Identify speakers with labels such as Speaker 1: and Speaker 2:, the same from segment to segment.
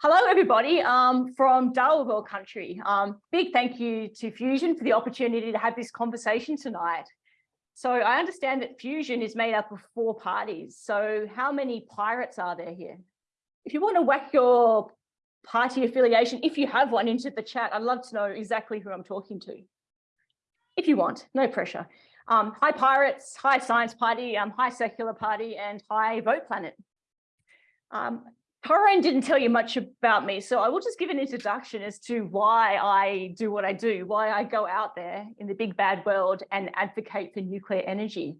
Speaker 1: Hello, everybody um, from Dharawal country. Um, big thank you to Fusion for the opportunity to have this conversation tonight. So I understand that Fusion is made up of four parties. So how many pirates are there here? If you want to whack your party affiliation, if you have one into the chat, I'd love to know exactly who I'm talking to. If you want, no pressure. Um, hi Pirates, hi Science Party, um, hi Secular Party, and hi Vote Planet. Um, Corinne didn't tell you much about me, so I will just give an introduction as to why I do what I do, why I go out there in the big bad world and advocate for nuclear energy.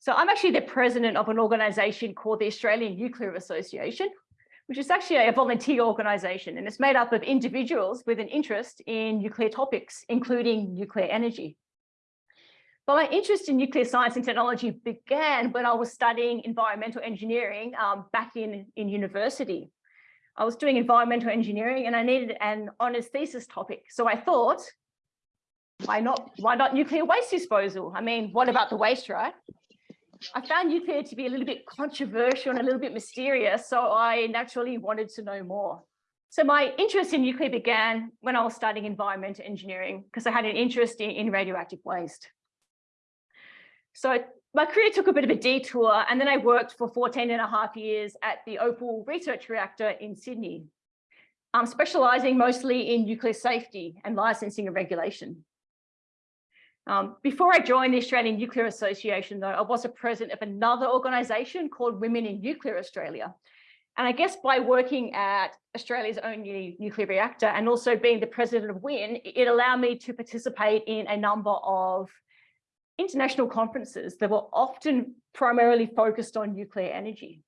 Speaker 1: So I'm actually the president of an organization called the Australian Nuclear Association, which is actually a volunteer organization, and it's made up of individuals with an interest in nuclear topics, including nuclear energy. But my interest in nuclear science and technology began when I was studying environmental engineering um, back in, in university. I was doing environmental engineering and I needed an honors thesis topic. So I thought, why not, why not nuclear waste disposal? I mean, what about the waste, right? I found nuclear to be a little bit controversial and a little bit mysterious, so I naturally wanted to know more. So my interest in nuclear began when I was studying environmental engineering because I had an interest in, in radioactive waste. So my career took a bit of a detour and then I worked for 14 and a half years at the Opal Research Reactor in Sydney, um, specialising mostly in nuclear safety and licensing and regulation. Um, before I joined the Australian Nuclear Association, though, I was a president of another organisation called Women in Nuclear Australia. And I guess by working at Australia's only nuclear reactor and also being the president of WIN, it allowed me to participate in a number of international conferences that were often primarily focused on nuclear energy.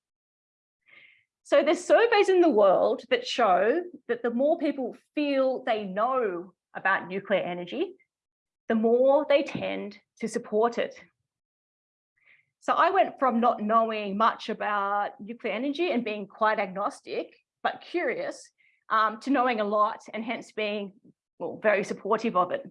Speaker 1: So there's surveys in the world that show that the more people feel they know about nuclear energy, the more they tend to support it. So I went from not knowing much about nuclear energy and being quite agnostic, but curious, um, to knowing a lot and hence being well, very supportive of it.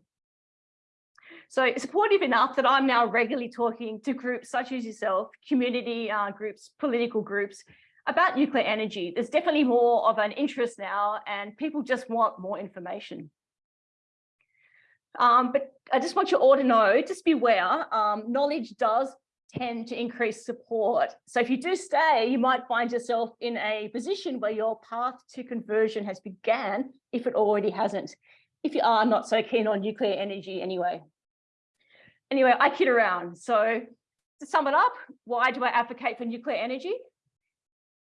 Speaker 1: So supportive enough that I'm now regularly talking to groups such as yourself, community uh, groups, political groups, about nuclear energy. There's definitely more of an interest now and people just want more information. Um, but I just want you all to know, just beware, um, knowledge does tend to increase support. So if you do stay, you might find yourself in a position where your path to conversion has began, if it already hasn't, if you are not so keen on nuclear energy anyway anyway, I kid around. So to sum it up, why do I advocate for nuclear energy?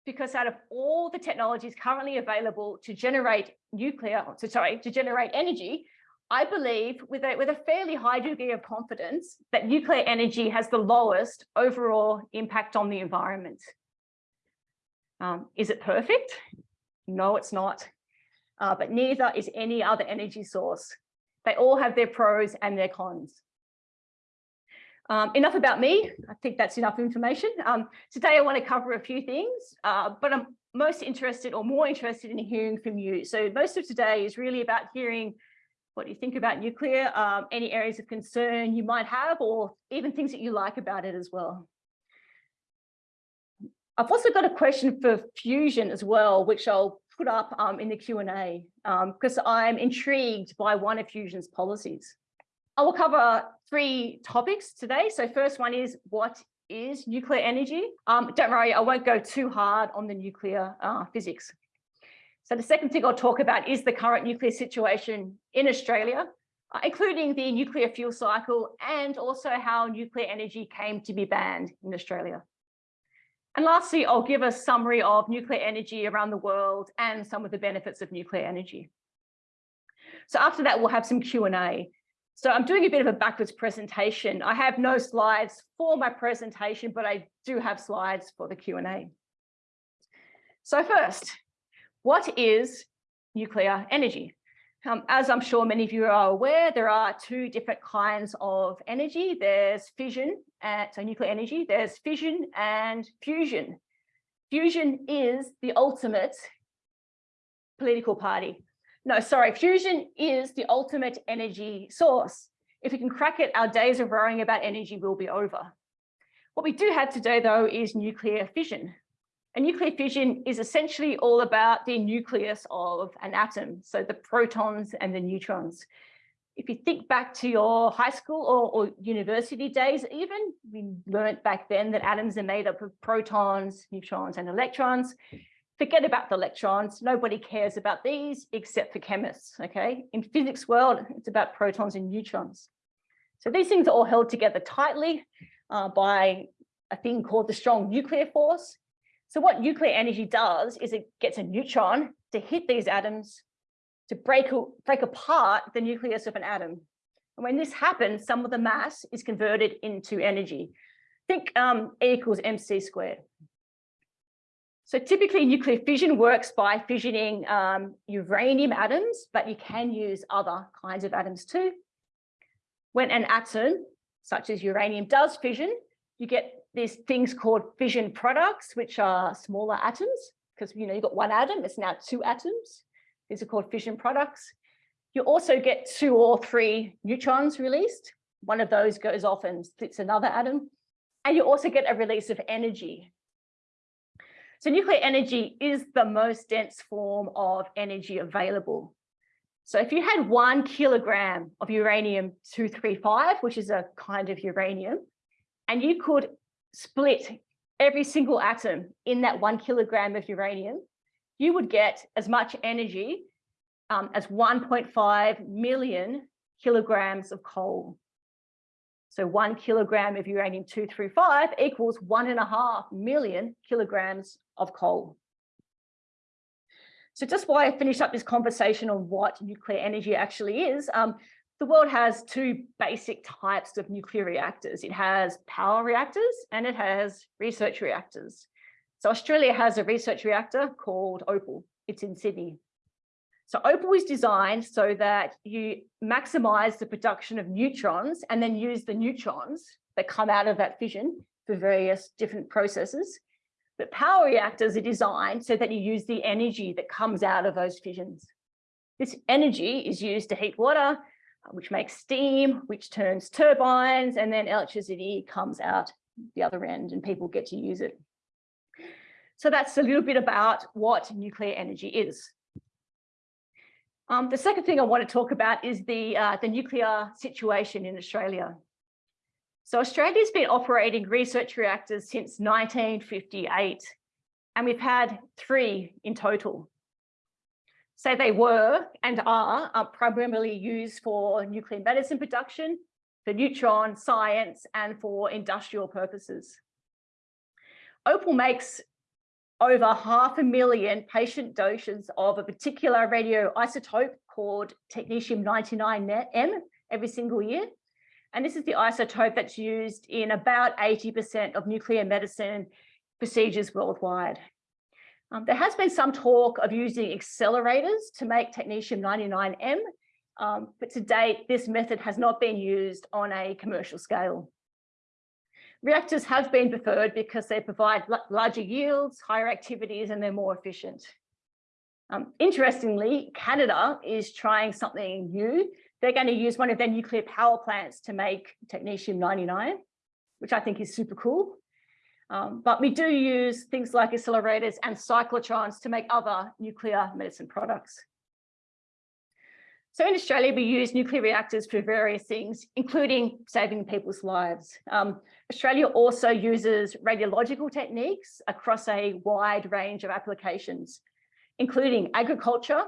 Speaker 1: Because out of all the technologies currently available to generate nuclear, to, sorry, to generate energy, I believe with a, with a fairly high degree of confidence that nuclear energy has the lowest overall impact on the environment. Um, is it perfect? No, it's not. Uh, but neither is any other energy source. They all have their pros and their cons. Um, enough about me. I think that's enough information. Um, today, I want to cover a few things, uh, but I'm most interested or more interested in hearing from you. So most of today is really about hearing what you think about nuclear, um, any areas of concern you might have, or even things that you like about it as well. I've also got a question for fusion as well, which I'll put up um, in the Q&A because um, I'm intrigued by one of fusion's policies. I will cover three topics today. So first one is what is nuclear energy? Um, don't worry, I won't go too hard on the nuclear uh, physics. So the second thing I'll talk about is the current nuclear situation in Australia, uh, including the nuclear fuel cycle and also how nuclear energy came to be banned in Australia. And lastly, I'll give a summary of nuclear energy around the world and some of the benefits of nuclear energy. So after that, we'll have some Q&A. So I'm doing a bit of a backwards presentation. I have no slides for my presentation, but I do have slides for the Q&A. So first, what is nuclear energy? Um, as I'm sure many of you are aware, there are two different kinds of energy. There's fission, and, so nuclear energy, there's fission and fusion. Fusion is the ultimate political party. No, sorry, fusion is the ultimate energy source. If we can crack it, our days of worrying about energy will be over. What we do have today, though, is nuclear fission. And nuclear fission is essentially all about the nucleus of an atom, so the protons and the neutrons. If you think back to your high school or, or university days, even we learned back then that atoms are made up of protons, neutrons, and electrons. Forget about the electrons. Nobody cares about these except for chemists. Okay. In physics world, it's about protons and neutrons. So these things are all held together tightly uh, by a thing called the strong nuclear force. So what nuclear energy does is it gets a neutron to hit these atoms to break, break apart the nucleus of an atom. And when this happens, some of the mass is converted into energy. Think um, equals mc squared. So typically nuclear fission works by fissioning um, uranium atoms, but you can use other kinds of atoms too. When an atom, such as uranium, does fission, you get these things called fission products, which are smaller atoms, because you know you've got one atom, it's now two atoms. These are called fission products. You also get two or three neutrons released. One of those goes off and splits another atom. And you also get a release of energy. So nuclear energy is the most dense form of energy available. So if you had one kilogram of uranium-235, which is a kind of uranium, and you could split every single atom in that one kilogram of uranium, you would get as much energy um, as 1.5 million kilograms of coal. So one kilogram of uranium-235 equals one and a half million kilograms of coal. So just while I finish up this conversation on what nuclear energy actually is, um, the world has two basic types of nuclear reactors. It has power reactors and it has research reactors. So Australia has a research reactor called Opal. It's in Sydney. So Opal is designed so that you maximize the production of neutrons and then use the neutrons that come out of that fission for various different processes. But power reactors are designed so that you use the energy that comes out of those fissions. This energy is used to heat water, uh, which makes steam, which turns turbines, and then electricity comes out the other end and people get to use it. So that's a little bit about what nuclear energy is. Um, the second thing I want to talk about is the, uh, the nuclear situation in Australia. So Australia's been operating research reactors since 1958, and we've had three in total. So they were and are, are primarily used for nuclear medicine production, for neutron science, and for industrial purposes. Opal makes over half a million patient doses of a particular radioisotope called technetium-99m every single year. And this is the isotope that's used in about 80% of nuclear medicine procedures worldwide. Um, there has been some talk of using accelerators to make technetium-99m, um, but to date, this method has not been used on a commercial scale. Reactors have been preferred because they provide larger yields, higher activities, and they're more efficient. Um, interestingly, Canada is trying something new. They're going to use one of their nuclear power plants to make technetium-99, which I think is super cool. Um, but we do use things like accelerators and cyclotrons to make other nuclear medicine products. So in Australia, we use nuclear reactors for various things, including saving people's lives. Um, Australia also uses radiological techniques across a wide range of applications, including agriculture,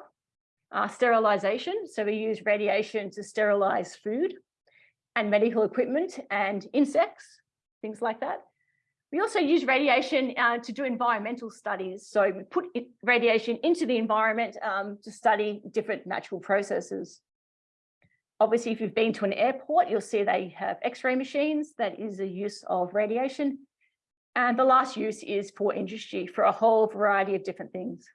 Speaker 1: uh, sterilization. So we use radiation to sterilize food and medical equipment and insects, things like that. We also use radiation uh, to do environmental studies. So we put radiation into the environment um, to study different natural processes. Obviously, if you've been to an airport, you'll see they have x-ray machines. That is a use of radiation. And the last use is for industry for a whole variety of different things.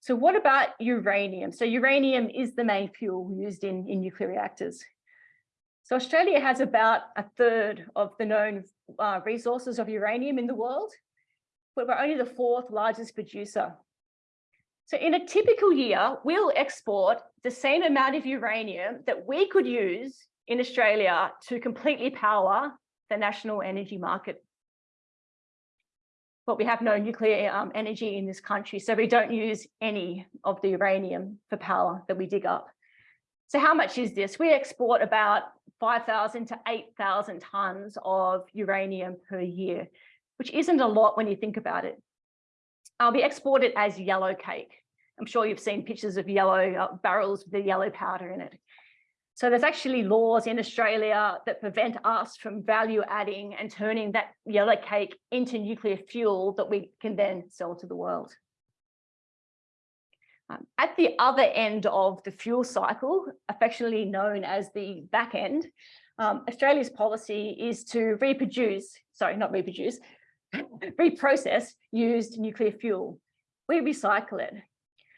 Speaker 1: So what about uranium? So uranium is the main fuel used in, in nuclear reactors. So Australia has about a third of the known uh, resources of uranium in the world, but we're only the fourth largest producer. So in a typical year, we'll export the same amount of uranium that we could use in Australia to completely power the national energy market. but we have no nuclear um, energy in this country. So we don't use any of the uranium for power that we dig up. So how much is this? We export about 5,000 to 8,000 tons of uranium per year, which isn't a lot when you think about it. Uh, we export it as yellow cake. I'm sure you've seen pictures of yellow uh, barrels with the yellow powder in it. So there's actually laws in Australia that prevent us from value adding and turning that yellow cake into nuclear fuel that we can then sell to the world. Um, at the other end of the fuel cycle, affectionately known as the back end, um, Australia's policy is to reproduce, sorry, not reproduce, reprocess used nuclear fuel. We recycle it.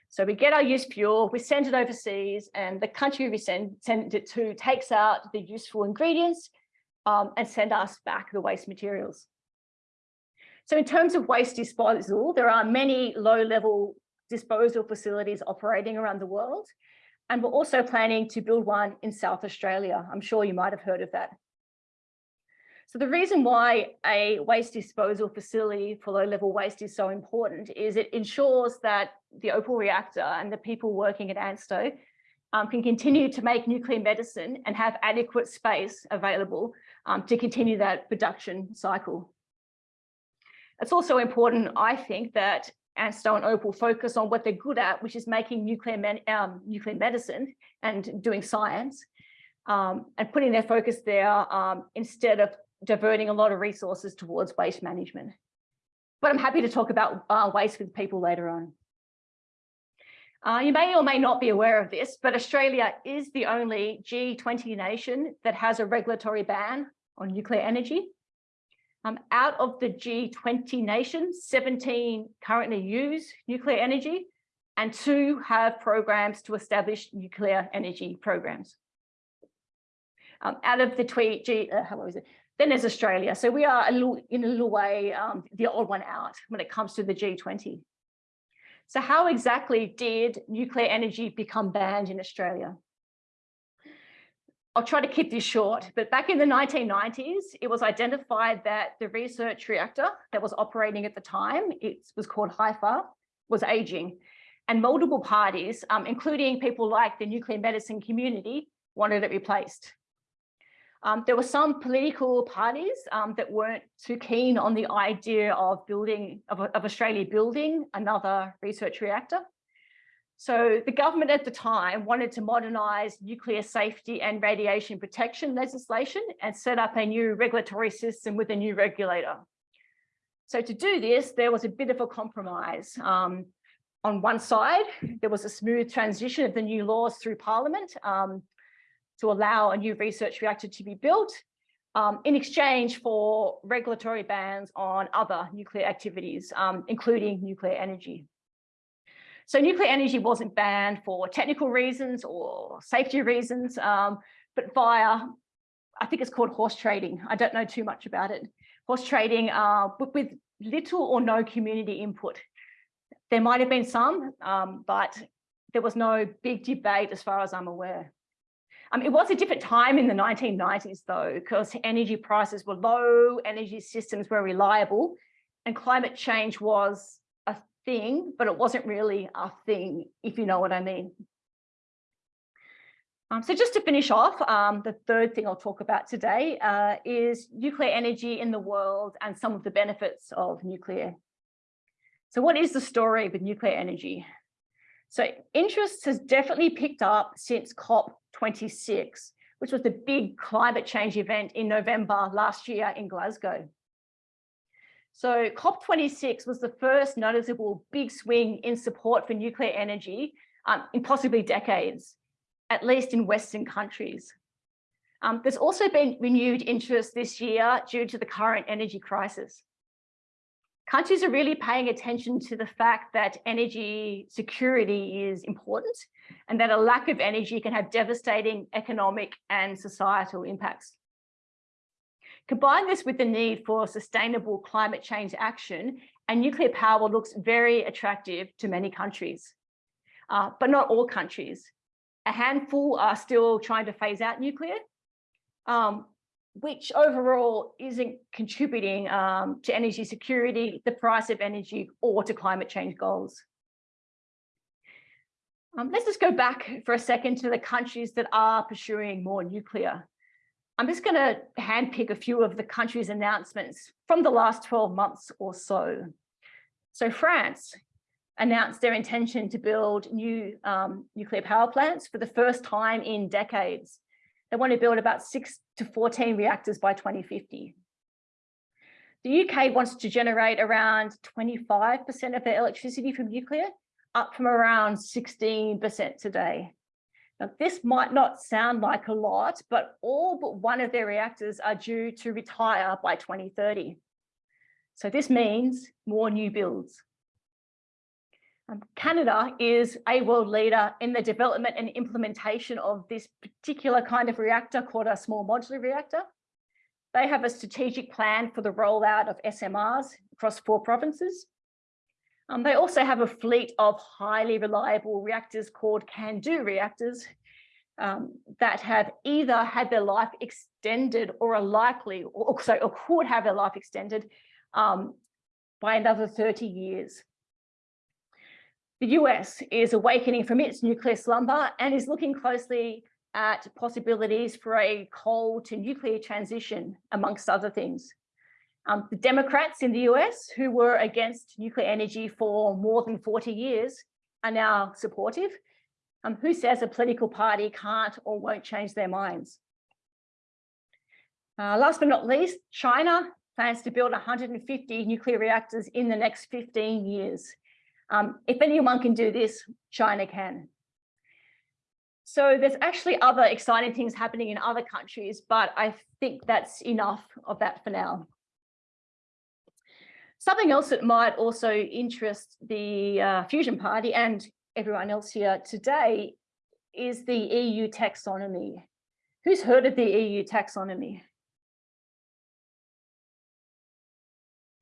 Speaker 1: So we get our used fuel, we send it overseas, and the country we send, send it to takes out the useful ingredients um, and send us back the waste materials. So in terms of waste disposal, there are many low-level disposal facilities operating around the world. And we're also planning to build one in South Australia. I'm sure you might have heard of that. So the reason why a waste disposal facility for low level waste is so important is it ensures that the Opal reactor and the people working at ANSTO um, can continue to make nuclear medicine and have adequate space available um, to continue that production cycle. It's also important, I think, that And Opal focus on what they're good at, which is making nuclear, um, nuclear medicine and doing science um, and putting their focus there um, instead of diverting a lot of resources towards waste management. But I'm happy to talk about uh, waste with people later on. Uh, you may or may not be aware of this, but Australia is the only G20 nation that has a regulatory ban on nuclear energy. Um, out of the G20 nations, 17 currently use nuclear energy and two have programs to establish nuclear energy programs. Um, out of the tweet, G, uh, how was it? Then there's Australia. So we are a little, in a little way um, the odd one out when it comes to the G20. So how exactly did nuclear energy become banned in Australia? I'll try to keep this short, but back in the 1990s, it was identified that the research reactor that was operating at the time, it was called HIFAR, was aging. And multiple parties, um, including people like the nuclear medicine community, wanted it replaced. Um, there were some political parties um, that weren't too keen on the idea of building, of, of Australia building another research reactor. So the government at the time wanted to modernise nuclear safety and radiation protection legislation and set up a new regulatory system with a new regulator. So to do this, there was a bit of a compromise. Um, on one side, there was a smooth transition of the new laws through Parliament. Um, to allow a new research reactor to be built um, in exchange for regulatory bans on other nuclear activities, um, including nuclear energy. So nuclear energy wasn't banned for technical reasons or safety reasons, um, but via, I think it's called horse trading. I don't know too much about it. Horse trading, uh, but with little or no community input. There might have been some, um, but there was no big debate as far as I'm aware. Um, it was a different time in the 1990s though, because energy prices were low, energy systems were reliable, and climate change was thing, but it wasn't really a thing, if you know what I mean. Um, so just to finish off, um, the third thing I'll talk about today uh, is nuclear energy in the world and some of the benefits of nuclear. So what is the story with nuclear energy? So interest has definitely picked up since COP 26, which was the big climate change event in November last year in Glasgow. So COP26 was the first noticeable big swing in support for nuclear energy um, in possibly decades, at least in Western countries. Um, there's also been renewed interest this year due to the current energy crisis. Countries are really paying attention to the fact that energy security is important and that a lack of energy can have devastating economic and societal impacts. Combine this with the need for sustainable climate change action and nuclear power looks very attractive to many countries, uh, but not all countries. A handful are still trying to phase out nuclear. Um, which overall isn't contributing um, to energy security, the price of energy, or to climate change goals. Um, let's just go back for a second to the countries that are pursuing more nuclear. I'm just going to handpick a few of the countries' announcements from the last 12 months or so. So France announced their intention to build new um, nuclear power plants for the first time in decades. They want to build about six to 14 reactors by 2050. The UK wants to generate around 25% of their electricity from nuclear, up from around 16% today. Now, this might not sound like a lot, but all but one of their reactors are due to retire by 2030. So this means more new builds. Um, Canada is a world leader in the development and implementation of this particular kind of reactor called a small modular reactor. They have a strategic plan for the rollout of SMRs across four provinces. Um, they also have a fleet of highly reliable reactors called CANDU reactors um, that have either had their life extended or are likely, or, sorry, or could have their life extended um, by another 30 years. The US is awakening from its nuclear slumber and is looking closely at possibilities for a coal to nuclear transition, amongst other things. Um, the Democrats in the US who were against nuclear energy for more than 40 years are now supportive. Um, who says a political party can't or won't change their minds? Uh, last but not least, China plans to build 150 nuclear reactors in the next 15 years. Um, if anyone can do this, China can. So there's actually other exciting things happening in other countries, but I think that's enough of that for now. Something else that might also interest the uh, Fusion Party and everyone else here today is the EU taxonomy. Who's heard of the EU taxonomy?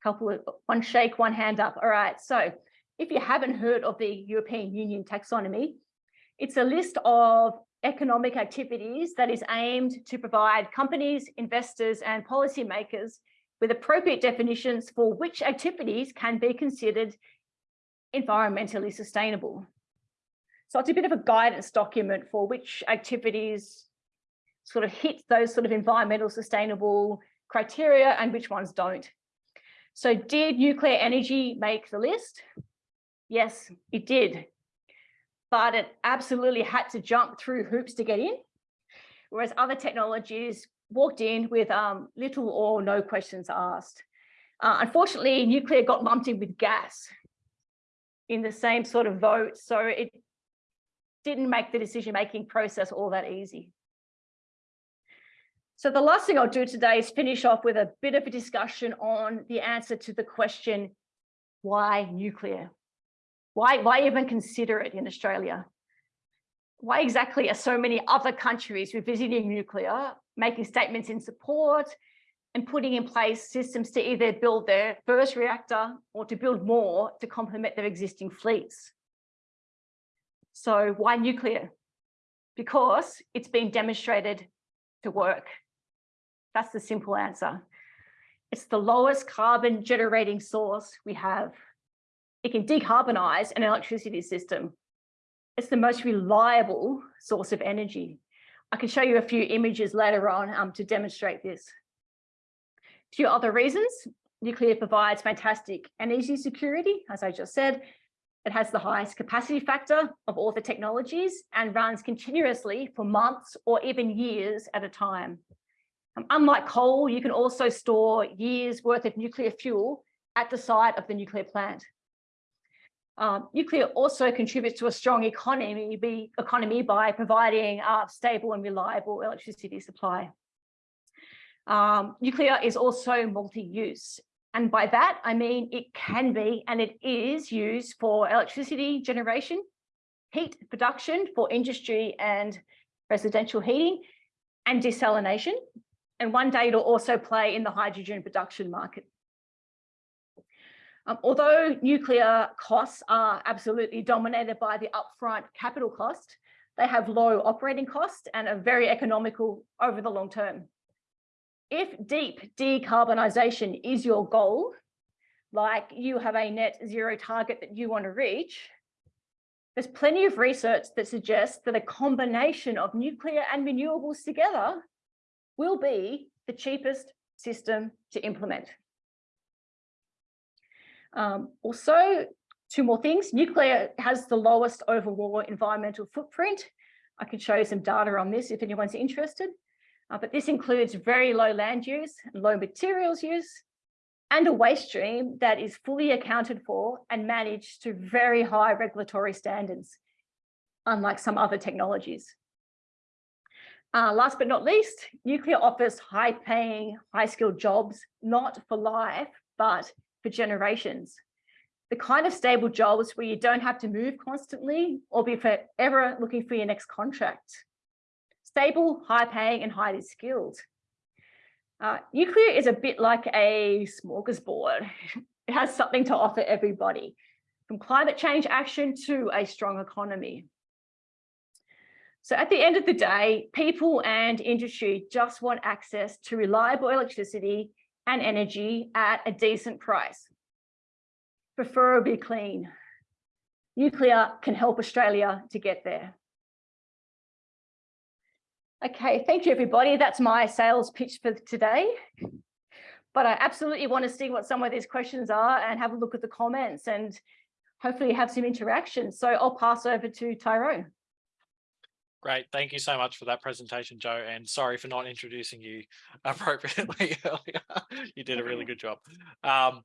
Speaker 1: Couple of one shake, one hand up. All right, so if you haven't heard of the European Union taxonomy, it's a list of economic activities that is aimed to provide companies, investors and policymakers with appropriate definitions for which activities can be considered environmentally sustainable. So it's a bit of a guidance document for which activities sort of hit those sort of environmental sustainable criteria and which ones don't. So did nuclear energy make the list? Yes, it did. But it absolutely had to jump through hoops to get in, whereas other technologies walked in with um, little or no questions asked. Uh, unfortunately, nuclear got lumped in with gas in the same sort of vote, so it didn't make the decision-making process all that easy. So the last thing I'll do today is finish off with a bit of a discussion on the answer to the question, why nuclear? Why, why even consider it in Australia? Why exactly are so many other countries revisiting nuclear, making statements in support and putting in place systems to either build their first reactor or to build more to complement their existing fleets? So why nuclear? Because it's been demonstrated to work. That's the simple answer. It's the lowest carbon generating source we have it can decarbonize an electricity system. It's the most reliable source of energy. I can show you a few images later on um, to demonstrate this. A few other reasons, nuclear provides fantastic energy security, as I just said. It has the highest capacity factor of all the technologies and runs continuously for months or even years at a time. Um, unlike coal, you can also store years worth of nuclear fuel at the site of the nuclear plant. Um, nuclear also contributes to a strong economy, be, economy by providing uh, stable and reliable electricity supply. Um, nuclear is also multi-use. And by that, I mean it can be and it is used for electricity generation, heat production for industry and residential heating, and desalination. And one day it'll also play in the hydrogen production market. Um, although nuclear costs are absolutely dominated by the upfront capital cost, they have low operating costs and are very economical over the long term. if deep decarbonisation is your goal, like you have a net zero target that you want to reach, there's plenty of research that suggests that a combination of nuclear and renewables together will be the cheapest system to implement. Um, also, two more things. Nuclear has the lowest overall environmental footprint. I can show you some data on this if anyone's interested. Uh, but this includes very low land use, low materials use, and a waste stream that is fully accounted for and managed to very high regulatory standards, unlike some other technologies. Uh, last but not least, nuclear offers high paying, high skilled jobs, not for life, but for generations. The kind of stable jobs where you don't have to move constantly or be forever looking for your next contract. Stable, high paying and highly skilled. Uh, nuclear is a bit like a smorgasbord. It has something to offer everybody, from climate change action to a strong economy. So at the end of the day, people and industry just want access to reliable electricity and energy at a decent price, preferably clean. Nuclear can help Australia to get there. Okay, thank you, everybody. That's my sales pitch for today. But I absolutely want to see what some of these questions are and have a look at the comments and hopefully have some interaction. So I'll pass over to Tyrone.
Speaker 2: Great. Thank you so much for that presentation, Joe. And sorry for not introducing you appropriately earlier. you did a really good job. Um,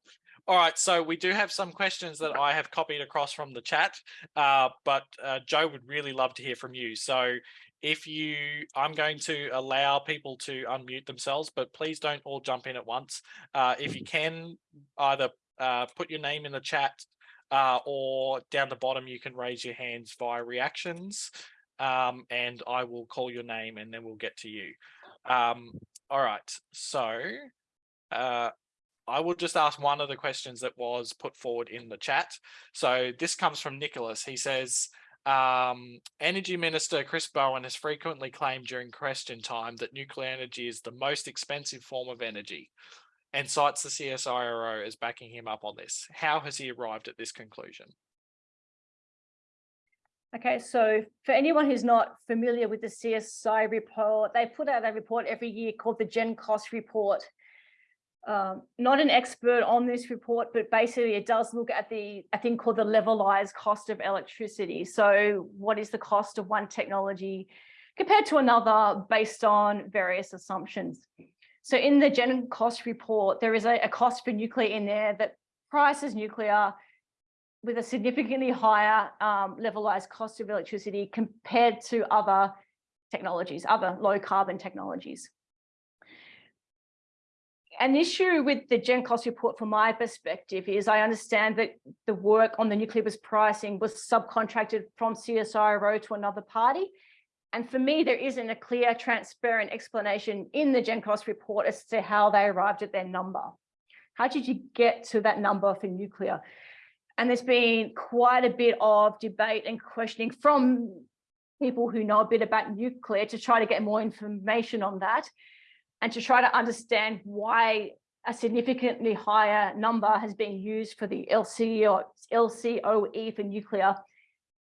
Speaker 2: all right, so we do have some questions that I have copied across from the chat, uh, but uh, Joe would really love to hear from you. So if you, I'm going to allow people to unmute themselves, but please don't all jump in at once. Uh, if you can either uh, put your name in the chat uh, or down the bottom, you can raise your hands via reactions um, and I will call your name and then we'll get to you. Um, all right, so uh, I will just ask one of the questions that was put forward in the chat. So this comes from Nicholas. He says, um, Energy Minister Chris Bowen has frequently claimed during question time that nuclear energy is the most expensive form of energy and cites the CSIRO as backing him up on this. How has he arrived at this conclusion?
Speaker 1: Okay, so for anyone who's not familiar with the CSI report, they put out a report every year called the Gen Cost Report um, not an expert on this report, but basically it does look at the, I think called the levelized cost of electricity. So what is the cost of one technology compared to another based on various assumptions. So in the Gen cost report, there is a, a cost for nuclear in there that prices nuclear with a significantly higher um, levelized cost of electricity compared to other technologies, other low carbon technologies an issue with the Gen cost report from my perspective is I understand that the work on the nuclear was pricing was subcontracted from CSIRO to another party. And for me, there isn't a clear, transparent explanation in the Gen cost report as to how they arrived at their number. How did you get to that number for nuclear? And there's been quite a bit of debate and questioning from people who know a bit about nuclear to try to get more information on that and to try to understand why a significantly higher number has been used for the LC or LCOE for nuclear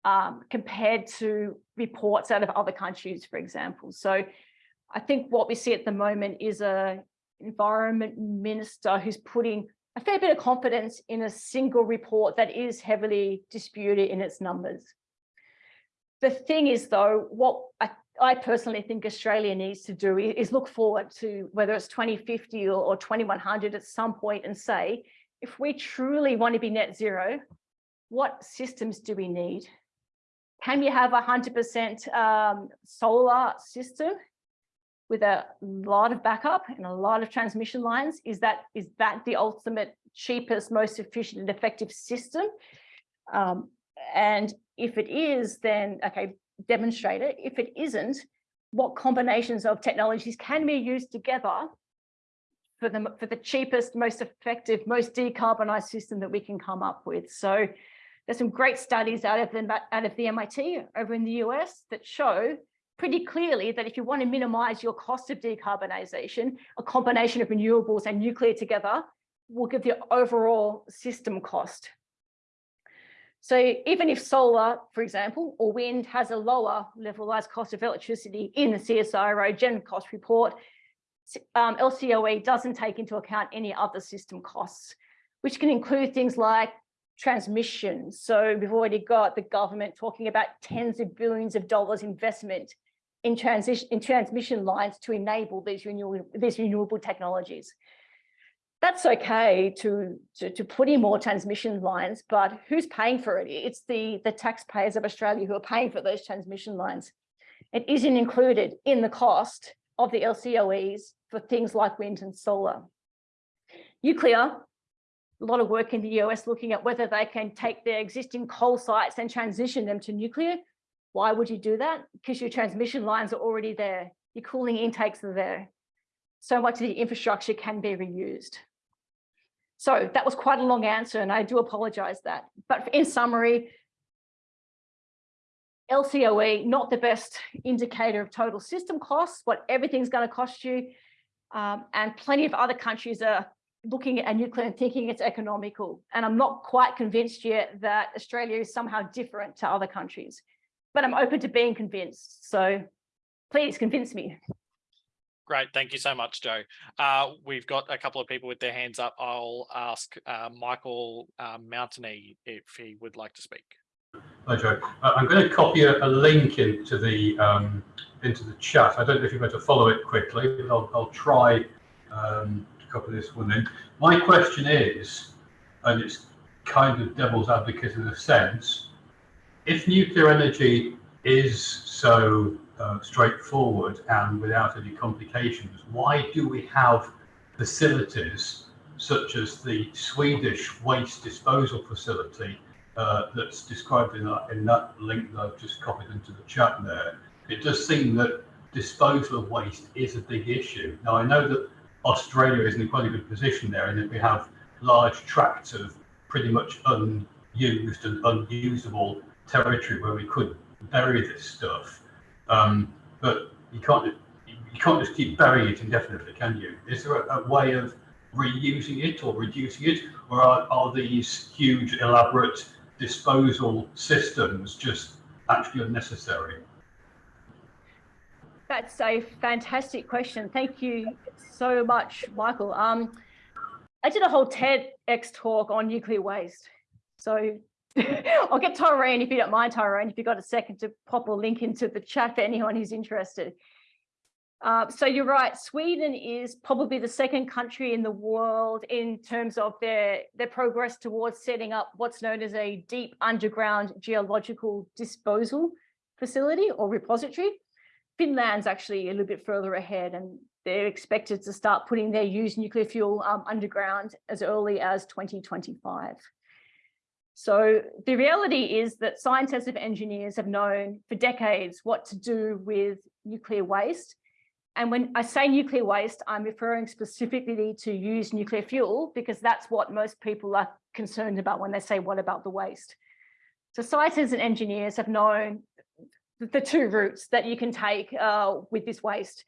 Speaker 1: um, compared to reports out of other countries, for example. So I think what we see at the moment is a environment minister who's putting a fair bit of confidence in a single report that is heavily disputed in its numbers. The thing is, though, what I I personally think Australia needs to do is look forward to whether it's 2050 or, or 2100 at some point and say, if we truly want to be net zero, what systems do we need? Can we have a 100% um, solar system with a lot of backup and a lot of transmission lines? Is that is that the ultimate cheapest, most efficient and effective system? Um, and if it is, then okay, demonstrate it. If it isn't, what combinations of technologies can be used together for the, for the cheapest, most effective, most decarbonized system that we can come up with. So there's some great studies out of the, out of the MIT over in the US that show pretty clearly that if you want to minimize your cost of decarbonisation, a combination of renewables and nuclear together will give the overall system cost. So even if solar, for example, or wind has a lower levelized cost of electricity in the CSIRO Gen Cost report, um, LCOE doesn't take into account any other system costs, which can include things like transmission. So we've already got the government talking about tens of billions of dollars investment in transition in transmission lines to enable these renewable these renewable technologies that's okay to, to, to put in more transmission lines, but who's paying for it? It's the, the taxpayers of Australia who are paying for those transmission lines. It isn't included in the cost of the LCOEs for things like wind and solar. Nuclear, a lot of work in the US looking at whether they can take their existing coal sites and transition them to nuclear. Why would you do that? Because your transmission lines are already there. Your cooling intakes are there so much of the infrastructure can be reused. So that was quite a long answer and I do apologize that. But in summary, LCOE, not the best indicator of total system costs, what everything's going to cost you. Um, and plenty of other countries are looking at nuclear and thinking it's economical. And I'm not quite convinced yet that Australia is somehow different to other countries, but I'm open to being convinced. So please convince me.
Speaker 2: Great, thank you so much, Joe. Uh, we've got a couple of people with their hands up. I'll ask uh, Michael uh, Mountney if he would like to speak.
Speaker 3: Hi, Joe. Uh, I'm going to copy a, a link into the um, into the chat. I don't know if you're going to follow it quickly, but I'll, I'll try um, to copy this one in. My question is, and it's kind of devil's advocate in a sense, if nuclear energy is so uh, straightforward and without any complications. Why do we have facilities such as the Swedish waste disposal facility uh, that's described in that, in that link that I've just copied into the chat there? It does seem that disposal of waste is a big issue. Now, I know that Australia is in quite a good position there and that we have large tracts of pretty much unused and unusable territory where we could bury this stuff. Um, but you can't you can't just keep burying it indefinitely, can you? Is there a, a way of reusing it or reducing it, or are, are these huge, elaborate disposal systems just actually unnecessary?
Speaker 1: That's a fantastic question. Thank you so much, Michael. Um, I did a whole TEDx talk on nuclear waste. So I'll get Tyrone if you don't mind, Tyrone, if you've got a second to pop a link into the chat for anyone who's interested. Uh, so you're right, Sweden is probably the second country in the world in terms of their, their progress towards setting up what's known as a deep underground geological disposal facility or repository. Finland's actually a little bit further ahead and they're expected to start putting their used nuclear fuel um, underground as early as 2025. So the reality is that scientists and engineers have known for decades what to do with nuclear waste. And when I say nuclear waste, I'm referring specifically to use nuclear fuel because that's what most people are concerned about when they say, what about the waste? So scientists and engineers have known the two routes that you can take uh, with this waste.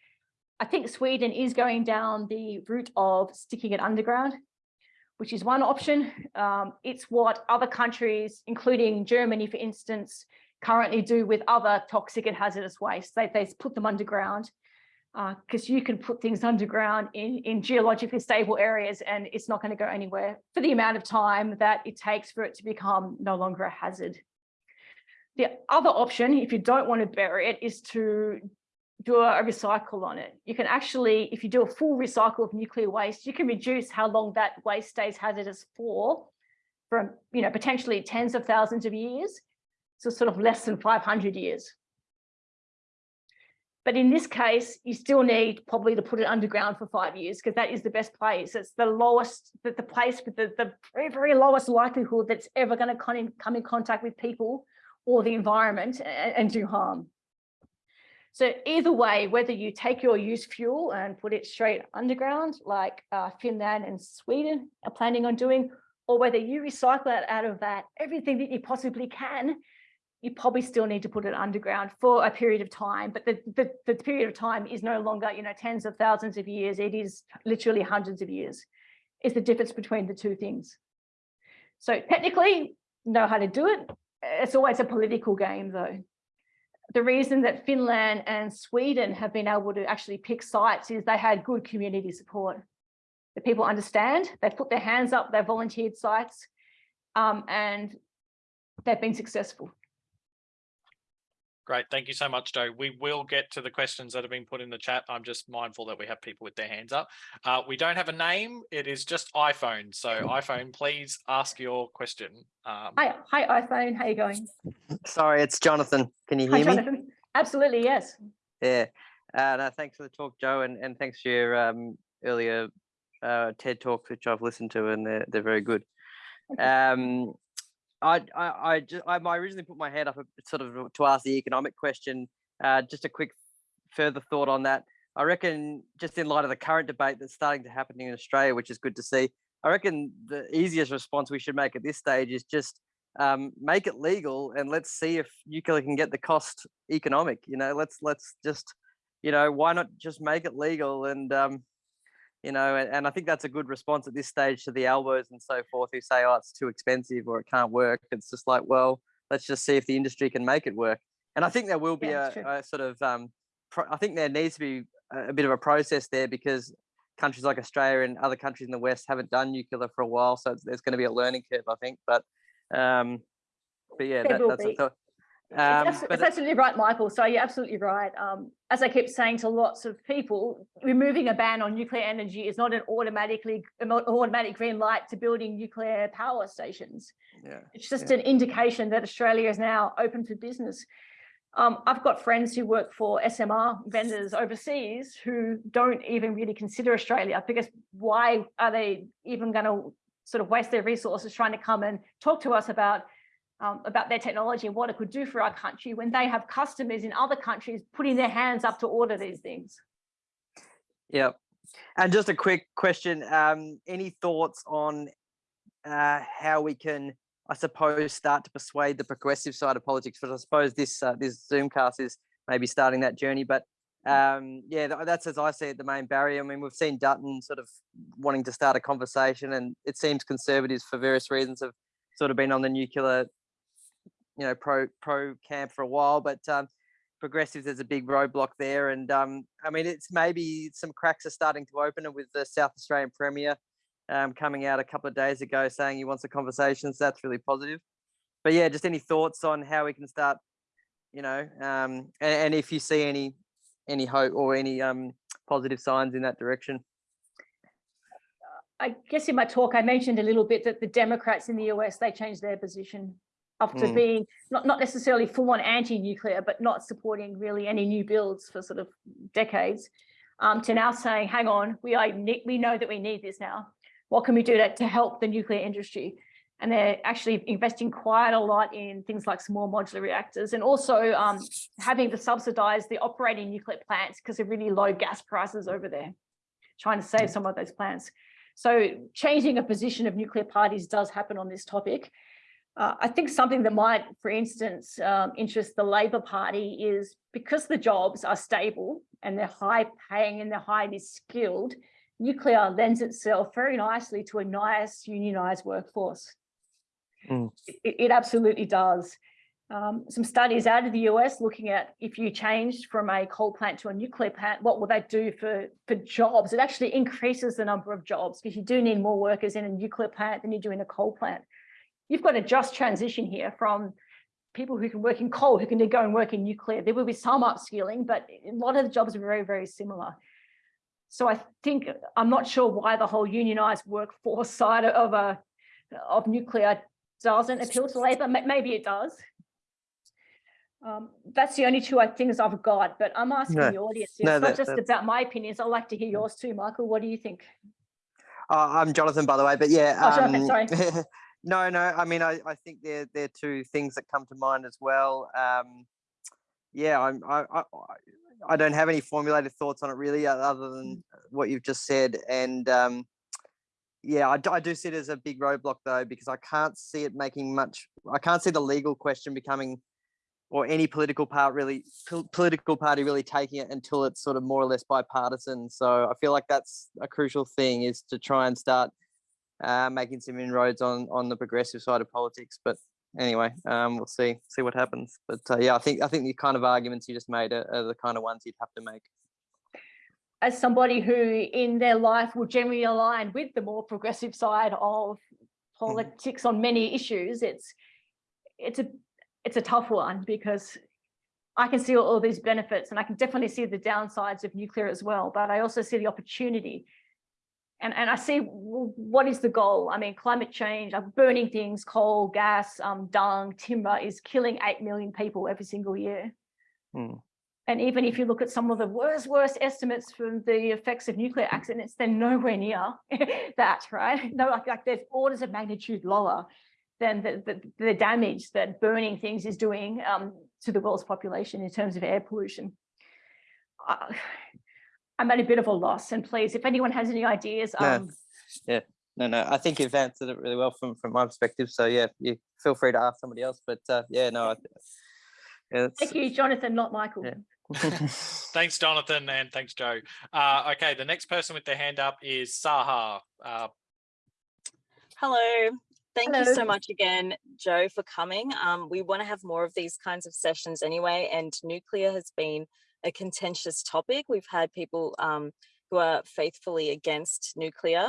Speaker 1: I think Sweden is going down the route of sticking it underground which is one option. Um, it's what other countries, including Germany, for instance, currently do with other toxic and hazardous waste. They, they put them underground because uh, you can put things underground in, in geologically stable areas and it's not going to go anywhere for the amount of time that it takes for it to become no longer a hazard. The other option, if you don't want to bury it, is to do a, recycle on it. You can actually, if you do a full recycle of nuclear waste, you can reduce how long that waste stays hazardous for, from you know potentially tens of thousands of years to sort of less than 500 years. But in this case, you still need probably to put it underground for five years because that is the best place. It's the lowest, the, the place with the, the very, very lowest likelihood that's ever going to come in, come in contact with people or the environment and, and do harm. So either way, whether you take your used fuel and put it straight underground, like uh, Finland and Sweden are planning on doing, or whether you recycle it out of that, everything that you possibly can, you probably still need to put it underground for a period of time, but the, the, the period of time is no longer, you know, tens of thousands of years. It is literally hundreds of years. Is the difference between the two things. So technically, know how to do it. It's always a political game, though. The reason that Finland and Sweden have been able to actually pick sites is they had good community support. The people understand, they've put their hands up, they've volunteered sites, um, and they've been successful.
Speaker 2: Great. Thank you so much, Joe. We will get to the questions that have been put in the chat. I'm just mindful that we have people with their hands up. Uh, we don't have a name. It is just iPhone. So iPhone, please ask your question. Um,
Speaker 1: Hi, hi iPhone, how you going?
Speaker 4: Sorry, it's Jonathan. Can you
Speaker 1: Hi,
Speaker 4: hear me?
Speaker 1: Jonathan. Absolutely, yes.
Speaker 4: Yeah. Uh, no, thanks for the talk, Joe, and, and thanks for your um, earlier uh, TED talks, which I've listened to, and they're, they're very good. Um, I, I, I, just, I I originally put my hand up sort of to ask the economic question. Uh, just a quick further thought on that. I reckon, just in light of the current debate that's starting to happen in Australia, which is good to see, I reckon the easiest response we should make at this stage is just um, make it legal and let's see if nuclear can get the cost economic. You know, let's let's just, you know, why not just make it legal and um, you know, and, and I think that's a good response at this stage to the Albos and so forth who say, oh, it's too expensive or it can't work. It's just like, well, let's just see if the industry can make it work. And I think there will be
Speaker 1: Yeah,
Speaker 4: a, a sort of, um, pro- I think there needs to be a, a bit of a process there because countries like Australia and other countries in the West haven't done nuclear for a while. So there's going to be a learning curve, I think. But, um, but yeah, that, that's a thought.
Speaker 1: It's,
Speaker 4: Um, but
Speaker 1: it's absolutely right, Michael. So you're absolutely right. Um, as I keep saying to lots of people, removing a ban on nuclear energy is not an automatically an automatic green light to building nuclear power stations.
Speaker 4: yeah,
Speaker 1: It's just
Speaker 4: Yeah.
Speaker 1: an indication that Australia is now open for business. Um, I've got friends who work for SMR vendors overseas who don't even really consider Australia because why are they even going to sort of waste their resources trying to come and talk to us about um, about their technology and what it could do for our country when they have customers in other countries putting their hands up to order these things.
Speaker 4: yeah. And just a quick question. Um, any thoughts on uh, how we can, I suppose, start to persuade the progressive side of politics? Because I suppose this uh, this Zoomcast is maybe starting that journey. But um, yeah, that's as I see it, the main barrier. I mean, we've seen Dutton sort of wanting to start a conversation, and it seems conservatives, for various reasons, have sort of been on the nuclear, you know, pro pro camp for a while. But um, progressives, there's a big roadblock there, and um, I mean, it's maybe some cracks are starting to open, and with the South Australian Premier um, coming out a couple of days ago saying he wants the conversations. That's really positive. But yeah, just any thoughts on how we can start, you know, um, and, and if you see any any hope or any um, positive signs in that direction.
Speaker 1: I guess in my talk, I mentioned a little bit that the Democrats in the US, they changed their position up to
Speaker 4: Mm.
Speaker 1: being not, not necessarily full on anti-nuclear, but not supporting really any new builds for sort of decades, um, to now saying, hang on, we we know that we need this now. What can we do to, to help the nuclear industry? And they're actually investing quite a lot in things like small modular reactors and also um, having to subsidize the operating nuclear plants because of really low gas prices over there, trying to save some of those plants. So changing a position of nuclear parties does happen on this topic. Uh, I think something that might, for instance, um, interest the Labor Party is because the jobs are stable and they're high paying and they're highly skilled, nuclear lends itself very nicely to a nice unionized workforce.
Speaker 4: Mm.
Speaker 1: It, it absolutely does. Um, some studies out of the US looking at if you changed from a coal plant to a nuclear plant, what will that do for, for jobs? It actually increases the number of jobs because you do need more workers in a nuclear plant than you do in a coal plant. You've got a just transition here from people who can work in coal, who can go and work in nuclear. There will be some upskilling, but a lot of the jobs are very, very similar. So I think, I'm not sure why the whole unionized workforce side of a, of nuclear doesn't appeal to Labor. Maybe it does. Um, that's the only two I- things I've got, but I'm asking
Speaker 4: No,
Speaker 1: the audience. It's
Speaker 4: no,
Speaker 1: not
Speaker 4: that-
Speaker 1: just
Speaker 4: that's-
Speaker 1: about my opinions. I'd like to hear yours too, Michael. What do you think?
Speaker 4: Uh, I'm Jonathan, by the way, but yeah.
Speaker 1: Oh, Jonathan, sorry.
Speaker 4: no, no. I mean, I, I think there there are two things that come to mind as well. Um, yeah, I'm, I, I I don't have any formulated thoughts on it really, other than what you've just said. And um, yeah, I do see it as a big roadblock though, because I can't see it making much. I can't see the legal question becoming or any political part really pol- political party really taking it until it's sort of more or less bipartisan. So I feel like that's a crucial thing is to try and start uh, making some inroads on on the progressive side of politics. But anyway, um, we'll see see what happens. But uh, yeah, I think I think the kind of arguments you just made are, are the kind of ones you'd have to make.
Speaker 1: as somebody who in their life will generally align with the more progressive side of politics on many issues, it's it's a it's a tough one because I can see all, all these benefits and I can definitely see the downsides of nuclear as well, but I also see the opportunity. And, and I see what is the goal? I mean, climate change, uh, burning things, coal, gas, um, dung, timber is killing 8 million people every single year.
Speaker 4: Hmm.
Speaker 1: And even if you look at some of the worst, worst estimates from the effects of nuclear accidents, they're nowhere near that, right? No, like, like there's orders of magnitude lower than the, the, the damage that burning things is doing um, to the world's population in terms of air pollution. Uh, I'm at a bit of a loss and please, if anyone has any ideas,
Speaker 4: No.
Speaker 1: um,
Speaker 4: No, no, I think you've answered it really well from from my perspective. So yeah, you feel free to ask somebody else. But uh, yeah, no, I, yeah,
Speaker 1: thank you, Jonathan, not Michael.
Speaker 4: Yeah.
Speaker 2: Thanks, Jonathan, and thanks, Joe. Uh, okay, the next person with their hand up is Saha. Uh,
Speaker 5: Hello. Thank you so much again, Joe, for coming. Um, we want to have more of these kinds of sessions anyway, and nuclear has been a contentious topic. We've had people um, who are faithfully against nuclear.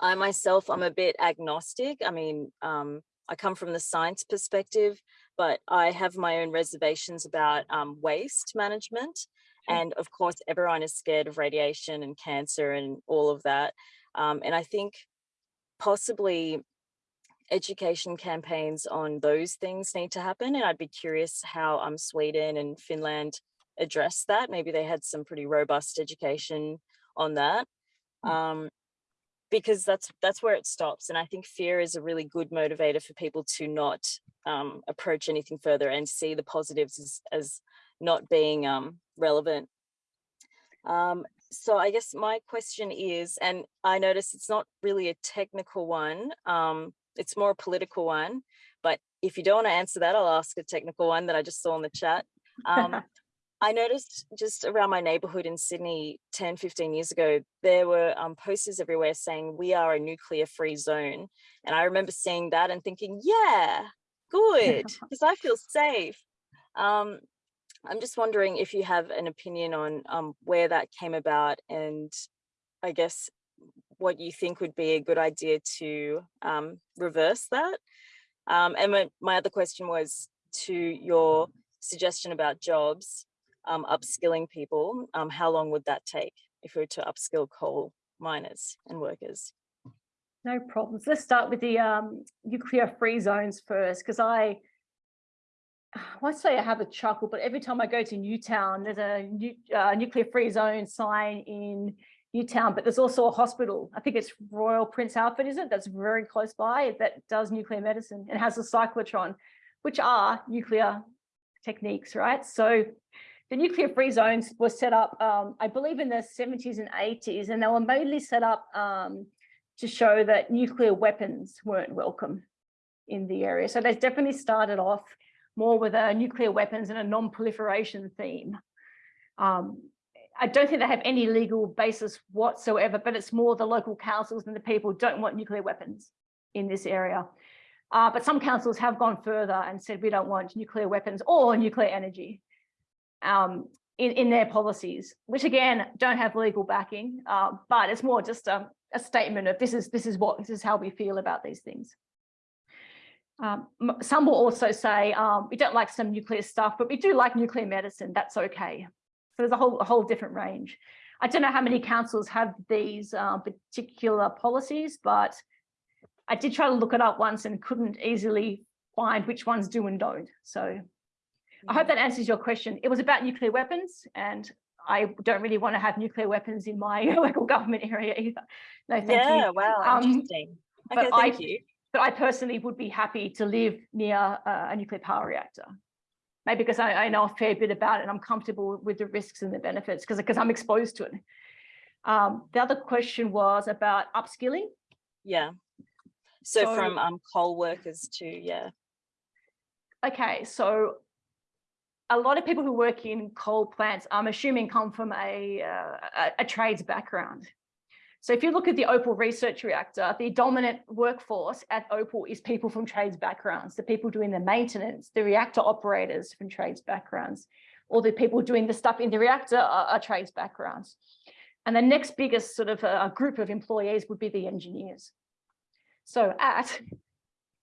Speaker 5: I myself, I'm a bit agnostic. I mean, um, I come from the science perspective, but I have my own reservations about um, waste management. And of course, everyone is scared of radiation and cancer and all of that. Um, and I think possibly education campaigns on those things need to happen. And I'd be curious how um, Sweden and Finland addressed that. Maybe they had some pretty robust education on that.
Speaker 1: Mm.
Speaker 5: Um, because that's that's where it stops. And I think fear is a really good motivator for people to not um, approach anything further and see the positives as, as not being um, relevant. Um, so I guess my question is, and I notice it's not really a technical one, um, it's more a political one, but if you don't want to answer that, I'll ask a technical one that I just saw in the chat. Um, I noticed just around my neighborhood in Sydney 10, 15 years ago, there were um, posters everywhere saying we are a nuclear free zone. And I remember seeing that and thinking, yeah, good, because I feel safe. Um, I'm just wondering if you have an opinion on um, where that came about and I guess what you think would be a good idea to um, reverse that. Um, and my, my other question was to your suggestion about jobs, um, upskilling people, um, how long would that take if we were to upskill coal miners and workers?
Speaker 1: No problems. Let's start with the um, nuclear free zones first, because I, I say I have a chuckle, but every time I go to Newtown, there's a nu- uh, nuclear free zone sign in Newtown, but there's also a hospital. I think it's Royal Prince Alfred, is it? That's very close by that does nuclear medicine and has a cyclotron, which are nuclear techniques, right? So the nuclear free zones were set up, um, I believe in the 70s and 80s, and they were mainly set up um, to show that nuclear weapons weren't welcome in the area. So they definitely started off more with a nuclear weapons and a non-proliferation theme. Um, I don't think they have any legal basis whatsoever, but it's more the local councils and the people don't want nuclear weapons in this area. Uh, but some councils have gone further and said we don't want nuclear weapons or nuclear energy um, in, in their policies, which again don't have legal backing, uh, but it's more just a, a statement of this is this is what this is how we feel about these things. Um, some will also say um, we don't like some nuclear stuff, but we do like nuclear medicine. That's okay. So there's a whole a whole different range. I don't know how many councils have these uh, particular policies, but I did try to look it up once and couldn't easily find which ones do and don't. So I hope that answers your question. It was about nuclear weapons and I don't really want to have nuclear weapons in my local government area either. No, thank
Speaker 5: yeah,
Speaker 1: you.
Speaker 5: wow,
Speaker 1: Um,
Speaker 5: interesting.
Speaker 1: but
Speaker 5: Okay, thank
Speaker 1: I-
Speaker 5: you.
Speaker 1: But I personally would be happy to live near uh, a nuclear power reactor. Maybe because I, I know a fair bit about it and I'm comfortable with the risks and the benefits because because I'm exposed to it. Um, the other question was about upskilling.
Speaker 5: Yeah. So
Speaker 1: So-
Speaker 5: from um, coal workers to, yeah.
Speaker 1: Okay, so a lot of people who work in coal plants, I'm assuming come from a, uh, a, a trades background. So if you look at the Opal research reactor, the dominant workforce at Opal is people from trades backgrounds, the people doing the maintenance, the reactor operators from trades backgrounds, or the people doing the stuff in the reactor are, are trades backgrounds. And the next biggest sort of uh, group of employees would be the engineers. So at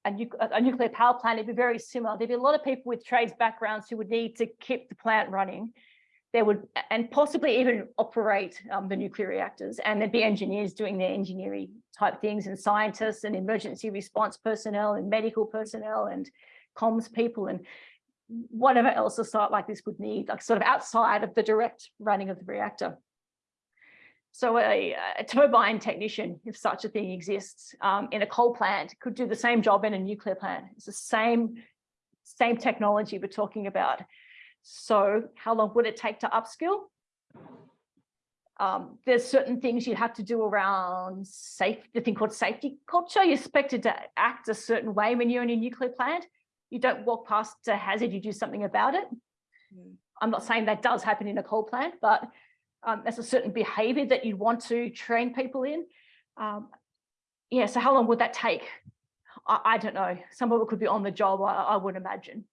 Speaker 1: a, nu a nuclear power plant, it'd be very similar. There'd be a lot of people with trades backgrounds who would need to keep the plant running there would and possibly even operate um, the nuclear reactors and there'd be engineers doing their engineering type things and scientists and emergency response personnel and medical personnel and comms people and whatever else a site like this would need like sort of outside of the direct running of the reactor so a, a turbine technician if such a thing exists um, in a coal plant could do the same job in a nuclear plant it's the same same technology we're talking about so how long would it take to upskill? Um, there's certain things you have to do around safe, the thing called safety culture. You're expected to act a certain way when you're in a nuclear plant. You don't walk past a hazard, you do something about it. Mm. I'm not saying that does happen in a coal plant, but um, a certain behavior that you'd want to train people in. Um, yeah, so how long would that take? I, I, don't know. Some of it could be on the job, I, I would imagine.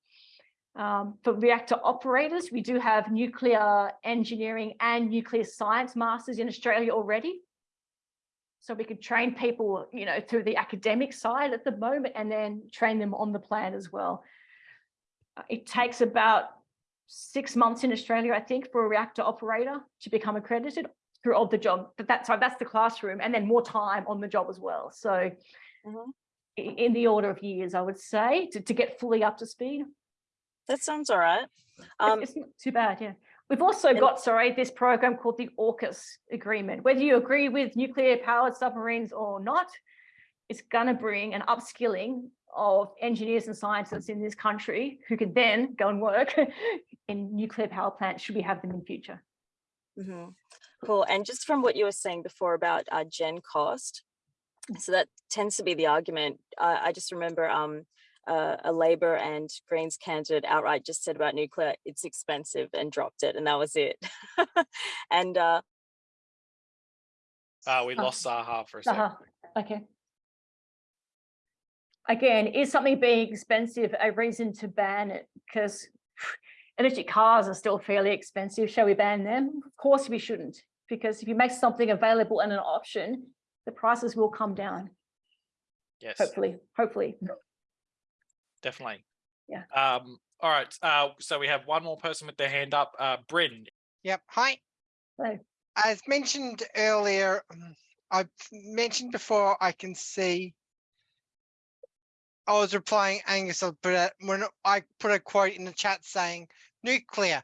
Speaker 1: Um, for reactor operators, we do have nuclear engineering and nuclear science masters in Australia already. So we could train people, you know, through the academic side at the moment and then train them on the plan as well. Uh, it takes about six months in Australia, I think, for a reactor operator to become accredited through all the job. But that's sorry, that's the classroom and then more time on the job as well. So mm -hmm. in the order of years, I would say, to, to get fully up to speed.
Speaker 5: That sounds all right. Um,
Speaker 1: it's not too bad, yeah. We've also got, sorry, this program called the AUKUS agreement. Whether you agree with nuclear powered submarines or not, it's going to bring an upskilling of engineers and scientists in this country who could then go and work in nuclear power plants should we have them in future.
Speaker 5: Mm -hmm. Cool. And just from what you were saying before about uh, GenCost, so that tends to be the argument. Uh, I just remember um, uh, a Labor and Greens candidate outright just said about nuclear, it's expensive and dropped it, and that was it. and uh,
Speaker 2: uh, we oh. lost Saha for a second.
Speaker 1: Okay. Again, is something being expensive a reason to ban it? Because electric cars are still fairly expensive. Shall we ban them? Of course we shouldn't, because if you make something available and an option, the prices will come down.
Speaker 2: Yes.
Speaker 1: Hopefully, hopefully
Speaker 2: definitely.
Speaker 1: Yeah.
Speaker 2: Um, all right. Uh, so we have one more person with their hand up. Uh, Bryn.
Speaker 6: Yep. Hi.
Speaker 1: Hello.
Speaker 6: As mentioned earlier, um, I've mentioned before I can see. I was replying Angus, but uh, when I put a quote in the chat saying nuclear,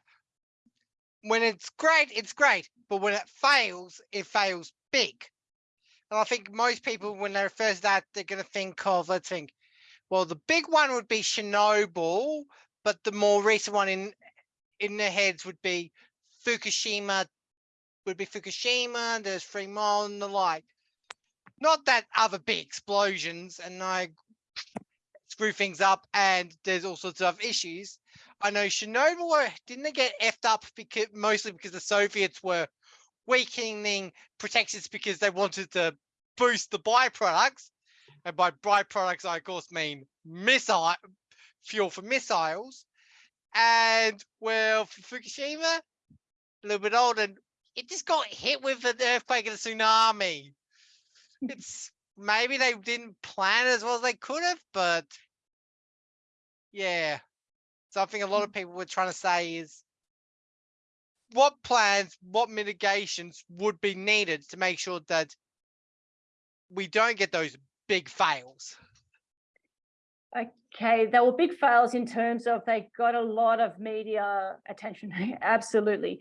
Speaker 6: when it's great, it's great, but when it fails, it fails big. And I think most people, when they refer to that, they're going to think of, let's think, well, the big one would be Chernobyl, but the more recent one in in their heads would be Fukushima. Would be Fukushima. There's Mile and the like. Not that other big explosions and I screw things up and there's all sorts of issues. I know Chernobyl uh, didn't they get effed up because mostly because the Soviets were weakening protections because they wanted to boost the byproducts and by byproducts, I of course mean missile fuel for missiles. And well, Fukushima, a little bit old, and it just got hit with an earthquake and a tsunami. It's maybe they didn't plan as well as they could have, but yeah, something a lot of mm. people were trying to say is what plans, what mitigations would be needed to make sure that we don't get those big fails?
Speaker 1: Okay, there were big fails in terms of they got a lot of media attention. Absolutely.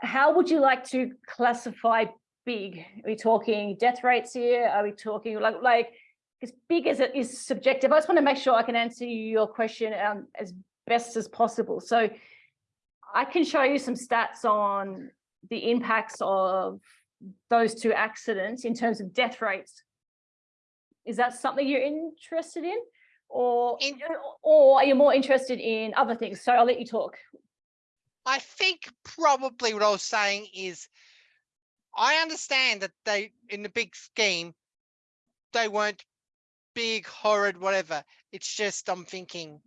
Speaker 1: How would you like to classify big? Are we talking death rates here? Are we talking like like as big as it is subjective? I just want to make sure I can answer your question um, as best as possible. So I can show you some stats on the impacts of those two accidents in terms of death rates is that something you're interested in? Or,
Speaker 6: In-
Speaker 1: or are you more interested in other things? So I'll let you talk.
Speaker 6: I think probably what I was saying is I understand that they in the big scheme they weren't big, horrid, whatever. It's just I'm thinking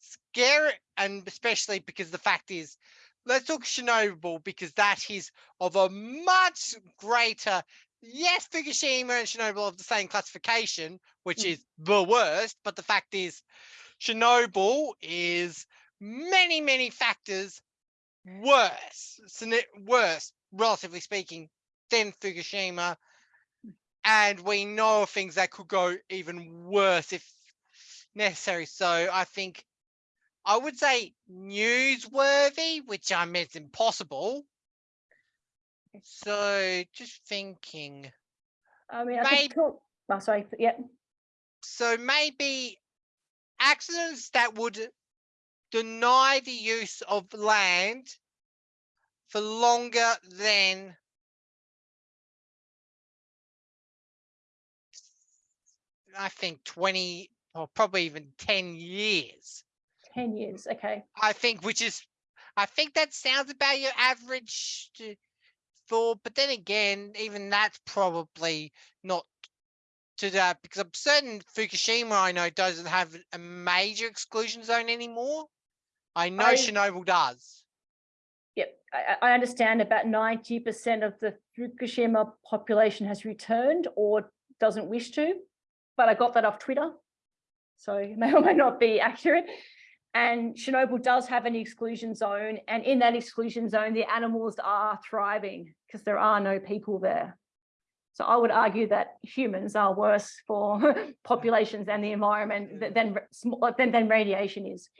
Speaker 6: scary and especially because the fact is let's talk Chernobyl because that is of a much greater yes, Fukushima and Chernobyl of the same classification, which
Speaker 1: Mm.
Speaker 6: is the worst, but the fact is Chernobyl is many, many factors worse, worse, relatively speaking, than Fukushima. And we know things that could go even worse if necessary. So I think I would say newsworthy, which I mean it's impossible. So just thinking.
Speaker 1: I mean, I
Speaker 6: Maybe-
Speaker 1: think, cool. Oh, sorry, yeah.
Speaker 6: So maybe accidents that would deny the use of land for longer than I think 20 or probably even 10 years.
Speaker 1: 10 years, okay.
Speaker 6: I think, which is, I think that sounds about your average for, but then again, even that's probably not to that because I'm certain Fukushima, I know, doesn't have a major exclusion zone anymore. I know
Speaker 1: I-
Speaker 6: Chernobyl does.
Speaker 1: Yep, I, I I understand about 90% of the Fukushima population has returned or doesn't wish to, but I got that off Twitter. So it may or may not be accurate. And Chernobyl does have an exclusion zone and in that exclusion zone, the animals are thriving because there are no people there. So I would argue that humans are worse for populations and the environment than, than, than radiation is.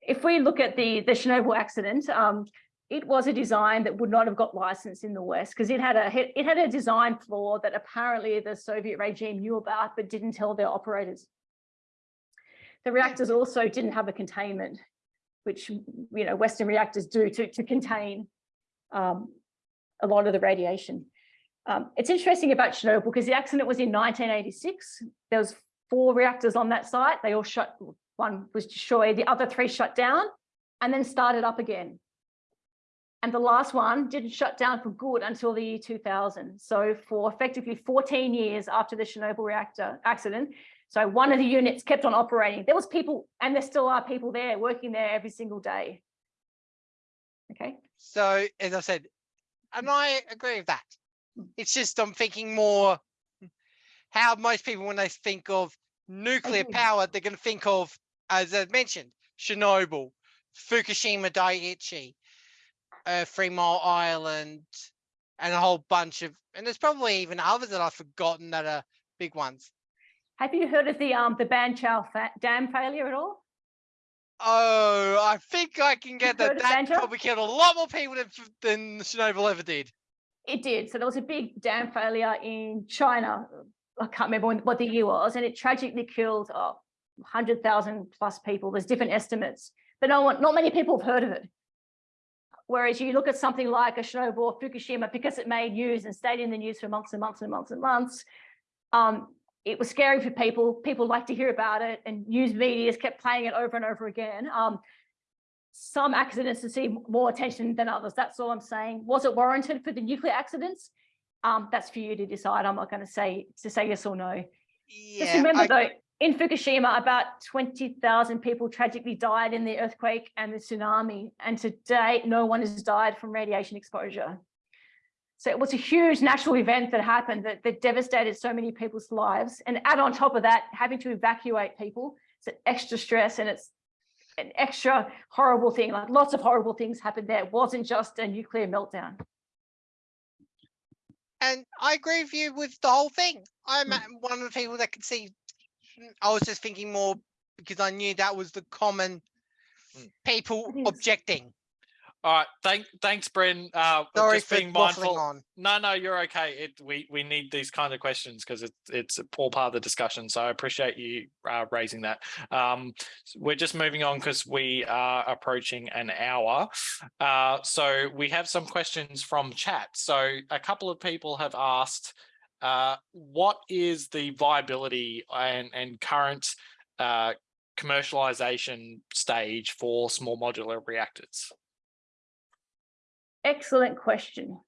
Speaker 1: If we look at the, the Chernobyl accident, um, it was a design that would not have got licensed in the West because it had a it had a design flaw that apparently the Soviet regime knew about but didn't tell their operators. The reactors also didn't have a containment, which you know Western reactors do to to contain um, a lot of the radiation. Um, it's interesting about Chernobyl because the accident was in 1986. There was four reactors on that site. They all shut. One was destroyed. The other three shut down, and then started up again. And the last one didn't shut down for good until the year 2000. So for effectively 14 years after the Chernobyl reactor accident, so one of the units kept on operating. There was people, and there still are people there working there every single day. Okay,
Speaker 6: So as I said, and I agree with that. It's just I'm thinking more how most people when they think of nuclear power, they're going to think of, as I mentioned, Chernobyl, Fukushima Daiichi, uh, Three Mile Island, and a whole bunch of, and there's probably even others that I've forgotten that are big ones.
Speaker 1: have you heard of the um the Banqiao fa- dam failure at all?
Speaker 6: Oh, I think I can get that. That probably killed a lot more people than, than Chernobyl ever did.
Speaker 1: It did. So there was a big dam failure in China. I can't remember when, what the year was, and it tragically killed oh, 100,000 plus people. There's different estimates, but no one, not many people have heard of it. Whereas you look at something like a Chernobyl or Fukushima, because it made news and stayed in the news for months and months and months and months, um, it was scary for people. People liked to hear about it, and news medias kept playing it over and over again. Um, some accidents receive more attention than others. That's all I'm saying. Was it warranted for the nuclear accidents? Um, that's for you to decide. I'm not going to say to say yes or no.
Speaker 6: Yeah, Just
Speaker 1: remember
Speaker 6: I-
Speaker 1: though, in Fukushima, about 20,000 people tragically died in the earthquake and the tsunami. And to date, no one has died from radiation exposure. So it was a huge natural event that happened that, that devastated so many people's lives. And add on top of that, having to evacuate people, it's an extra stress and it's an extra horrible thing. Like lots of horrible things happened there. It wasn't just a nuclear meltdown.
Speaker 6: And I agree with you with the whole thing. I'm
Speaker 1: Mm.
Speaker 6: one of the people that can see. Mm, I was just thinking more because I knew that was the common
Speaker 2: Mm.
Speaker 6: people objecting.
Speaker 2: All right. Thank, thanks, Bren. Uh,
Speaker 6: Sorry
Speaker 2: just
Speaker 6: for
Speaker 2: being
Speaker 6: waffling
Speaker 2: mindful.
Speaker 6: on.
Speaker 2: No, no, you're okay. It we we need these kind of questions because it's it's a poor part of the discussion. So I appreciate you uh, raising that. Um, we're just moving on because we are approaching an hour. Uh, so we have some questions from chat. So a couple of people have asked, uh, what is the viability and and current uh, commercialization stage for small modular reactors?
Speaker 1: Excellent question.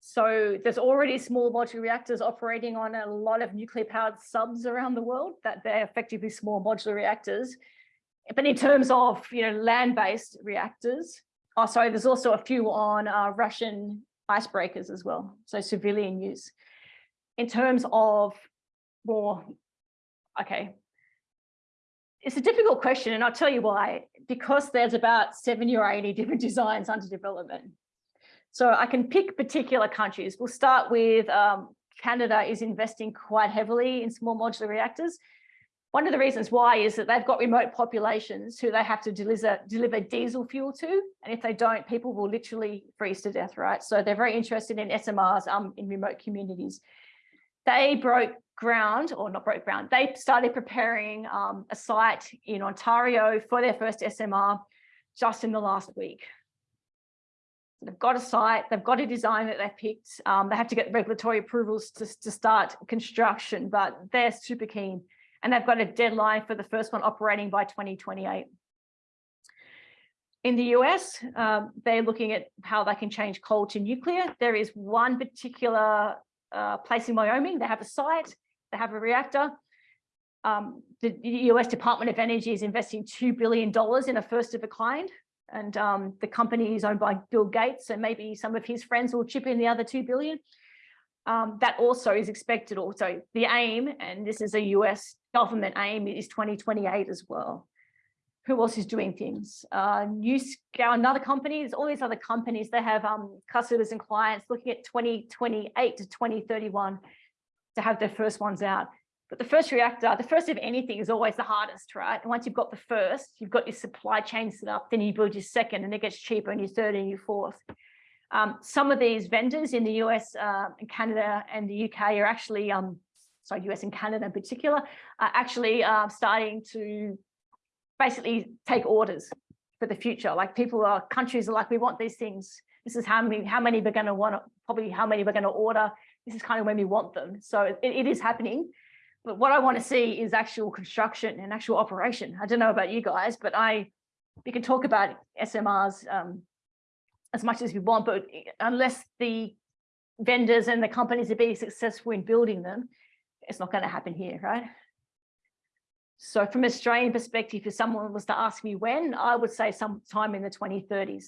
Speaker 1: So there's already small modular reactors operating on a lot of nuclear powered subs around the world that they're effectively small modular reactors. But in terms of, you know, land-based reactors, oh, sorry, there's also a few on uh, Russian icebreakers as well. So civilian use. In terms of more, okay. It's a difficult question and I'll tell you why, because there's about 70 or 80 different designs under development. So I can pick particular countries. We'll start with um, Canada is investing quite heavily in small modular reactors. One of the reasons why is that they've got remote populations who they have to deliver, deliver diesel fuel to. And if they don't, people will literally freeze to death, right? So they're very interested in SMRs um, in remote communities. They broke ground, or not broke ground, they started preparing um, a site in Ontario for their first SMR just in the last week. They've got a site, they've got a design that they've picked. Um, they have to get regulatory approvals to, to start construction, but they're super keen and they've got a deadline for the first one operating by 2028. In the US, um, they're looking at how they can change coal to nuclear. There is one particular place in Wyoming, they have a site, they have a reactor. Um, the US Department of Energy is investing $2 billion in a first of a kind. And um, the company is owned by Bill Gates, so maybe some of his friends will chip in the other 2 billion. Um, that also is expected also the aim, and this is a US government aim is 2028 as well. Who else is doing things? Uh, NuScale, another company, there's all these other companies, they have um, customers and clients looking at 2028 to 2031 to have their first ones out. But the first reactor, the first of anything is always the hardest, right? And once you've got the first, you've got your supply chain set up, then you build your second and it gets cheaper and your third and your fourth. Um, some of these vendors in the US uh, and Canada and the UK are actually um, sorry, US and Canada in particular, are actually uh, starting to basically take orders for the future. Like people are, countries are like, we want these things. This is how many, how many we're going to want, probably how many we're going to order. This is kind of when we want them. So it, it is happening. But what I want to see is actual construction and actual operation. I don't know about you guys, but I, we can talk about SMRs um, as much as we want, but unless the vendors and the companies are being successful in building them, it's not going to happen here, right? So from Australian perspective, if someone was to ask me when, I would say sometime in the 2030s.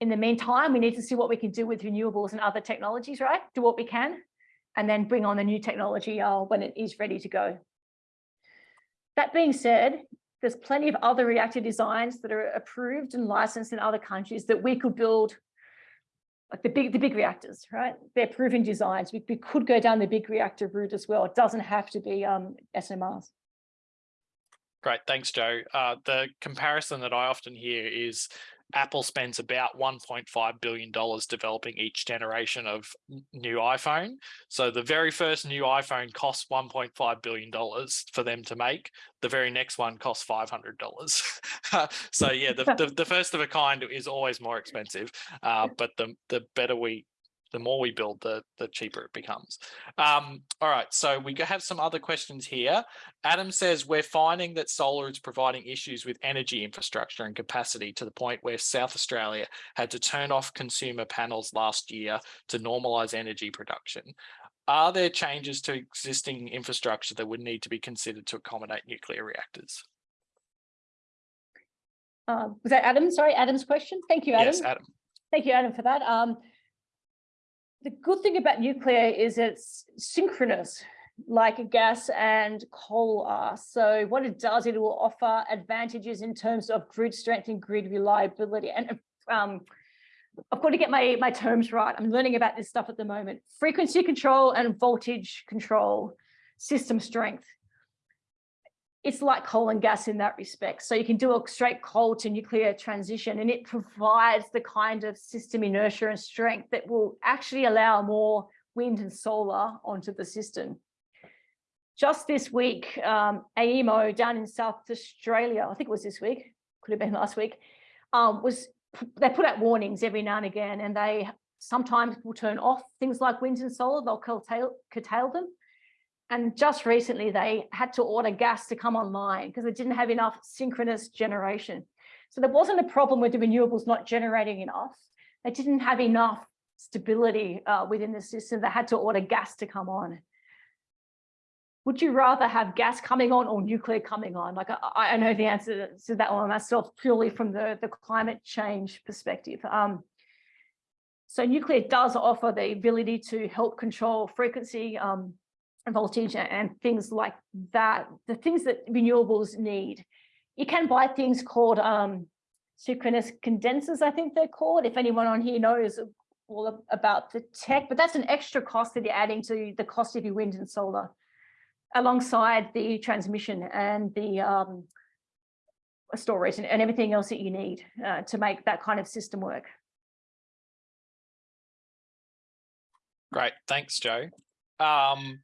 Speaker 1: In the meantime, we need to see what we can do with renewables and other technologies, right? Do what we can, and then bring on the new technology uh, when it is ready to go. That being said, there's plenty of other reactor designs that are approved and licensed in other countries that we could build like the big the big reactors, right? They're proven designs. We, we could go down the big reactor route as well. It doesn't have to be um, SMRs.
Speaker 2: Great, thanks, Joe. Uh, the comparison that I often hear is Apple spends about $1.5 billion developing each generation of new iPhone. So the very first new iPhone costs $1.5 billion for them to make. The very next one costs $500. so yeah, the, the, the, first of a kind is always more expensive, uh, but the, the better we the more we build, the, the cheaper it becomes. Um, all right, so we have some other questions here. Adam says, we're finding that solar is providing issues with energy infrastructure and capacity to the point where South Australia had to turn off consumer panels last year to normalise energy production. Are there changes to existing infrastructure that would need to be considered to accommodate nuclear reactors?
Speaker 1: Uh, was that Adam? Sorry, Adam's question. Thank you, Adam.
Speaker 2: Yes, Adam.
Speaker 1: Thank you, Adam, for that. Um, the good thing about nuclear is it's synchronous like a gas and coal are. So what it does, it will offer advantages in terms of grid strength and grid reliability. And um, I've got to get my, my terms right. I'm learning about this stuff at the moment. Frequency control and voltage control, system strength it's like coal and gas in that respect. So you can do a straight coal to nuclear transition and it provides the kind of system inertia and strength that will actually allow more wind and solar onto the system. Just this week, um, AEMO down in South Australia, I think it was this week, could have been last week, um, was they put out warnings every now and again and they sometimes will turn off things like wind and solar, they'll curtail, curtail them And just recently, they had to order gas to come online because they didn't have enough synchronous generation. So there wasn't a problem with the renewables not generating enough. They didn't have enough stability uh, within the system. They had to order gas to come on. Would you rather have gas coming on or nuclear coming on? Like I, I know the answer to that one myself purely from the, the climate change perspective. Um, so nuclear does offer the ability to help control frequency, um, voltage and things like that, the things that renewables need. You can buy things called um, synchronous condensers, I think they're called, if anyone on here knows all about the tech, but that's an extra cost that you're adding to the cost of your wind and solar alongside the transmission and the um, storage and, and everything else that you need uh, to make that kind of system work.
Speaker 2: Great, thanks, Joe. Um,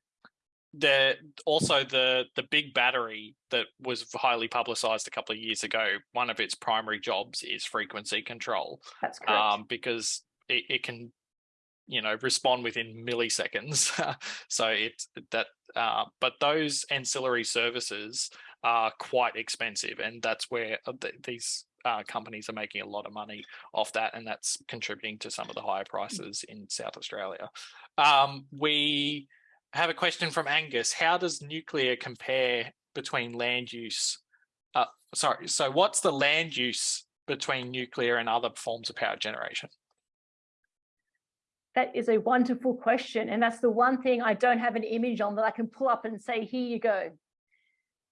Speaker 2: the also the the big battery that was highly publicized a couple of years ago. One of its primary jobs is frequency control.
Speaker 1: That's correct.
Speaker 2: Um, because it, it can, you know, respond within milliseconds. so it's that. Uh, but those ancillary services are quite expensive, and that's where uh, th these uh, companies are making a lot of money off that, and that's contributing to some of the higher prices in South Australia. Um, we I have a question from Angus. How does nuclear compare between land use? Uh, sorry, so what's the land use between nuclear and other forms of power generation?
Speaker 1: That is a wonderful question. And that's the one thing I don't have an image on that I can pull up and say, here you go.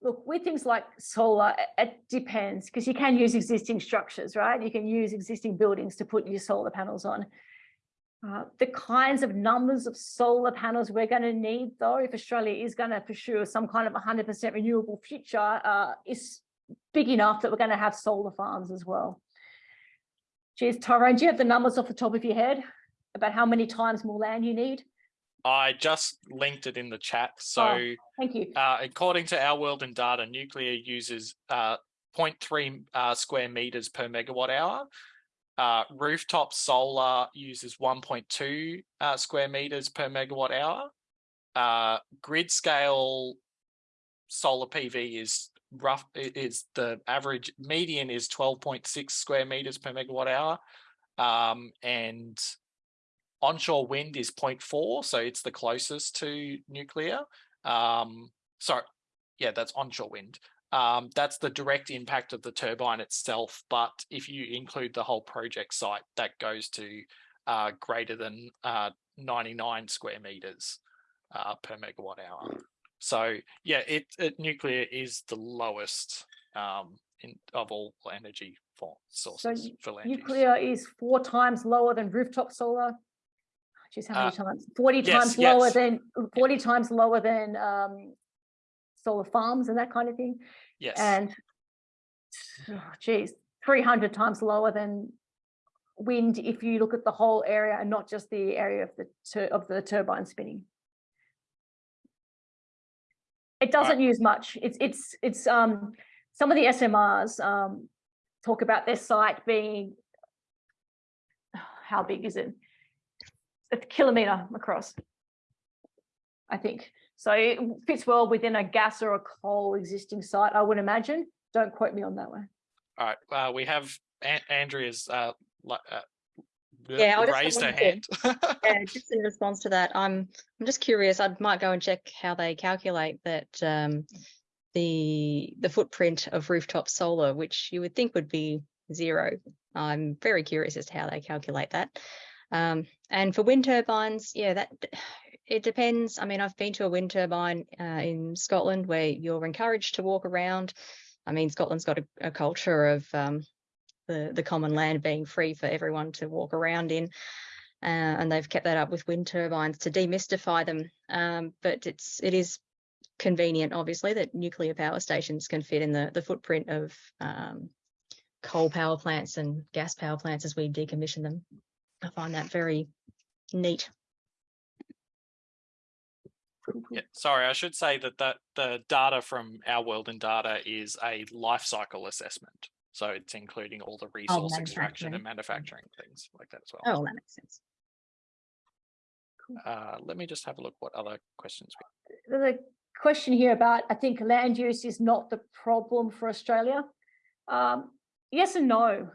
Speaker 1: Look, with things like solar, it depends because you can use existing structures, right? You can use existing buildings to put your solar panels on. Uh, the kinds of numbers of solar panels we're going to need, though, if Australia is going to pursue some kind of 100% renewable future, uh, is big enough that we're going to have solar farms as well. Geez, Tyrone, do you have the numbers off the top of your head about how many times more land you need?
Speaker 2: I just linked it in the chat. So
Speaker 1: oh, thank you.
Speaker 2: Uh, according to our world in data, nuclear uses uh, 0.3 uh, square meters per megawatt hour, uh, rooftop solar uses 1.2 uh, square meters per megawatt hour. Uh, grid scale solar PV is rough is the average median is 12.6 square meters per megawatt hour. Um, and onshore wind is 0.4, so it's the closest to nuclear. Um, sorry, yeah, that's onshore wind. Um, that's the direct impact of the turbine itself. But if you include the whole project site, that goes to uh, greater than uh, 99 square meters uh, per megawatt hour. So yeah, it, it nuclear is the lowest um, in, of all energy for sources
Speaker 1: so
Speaker 2: for land
Speaker 1: nuclear is four times lower than rooftop solar. Geez, how many
Speaker 2: Uh,
Speaker 1: times? 40
Speaker 2: yes,
Speaker 1: times lower than 40 times lower than um, solar farms and that kind of thing.
Speaker 2: Yes.
Speaker 1: And oh, geez, 300 times lower than wind if you look at the whole area and not just the area of the of the turbine spinning. It doesn't use much. It's it's it's um some of the SMRs um talk about their site being how big is it? A kilometer across. I think. So it fits well within a gas or a coal existing site, I would imagine. Don't quote me on that one.
Speaker 2: All right. Uh, we have An Andrea's uh, uh,
Speaker 7: Yeah, I
Speaker 2: raised her hand.
Speaker 7: Yeah, just in response to that, I'm I'm just curious. I might go and check how they calculate that um, the the footprint of rooftop solar, which you would think would be zero. I'm very curious as to how they calculate that. Um, and for wind turbines, yeah, that it depends. I mean, I've been to a wind turbine uh, in Scotland where you're encouraged to walk around. I mean, Scotland's got a, a culture of um, the the common land being free for everyone to walk around in. Uh, and they've kept that up with wind turbines to demystify them. Um, but it's it is convenient, obviously, that nuclear power stations can fit in the the footprint of um, coal power plants and gas power plants as we decommission them. I find that very neat.
Speaker 2: Yeah, sorry, I should say that that the data from our world in data is a life cycle assessment. So it's including all the resource extraction and
Speaker 7: manufacturing.
Speaker 2: things like that as well.
Speaker 7: Oh, that makes sense.
Speaker 2: Uh, let me just have a look what other questions. we-
Speaker 1: there's a question here about, I think land use is not the problem for Australia. Um, yes and no.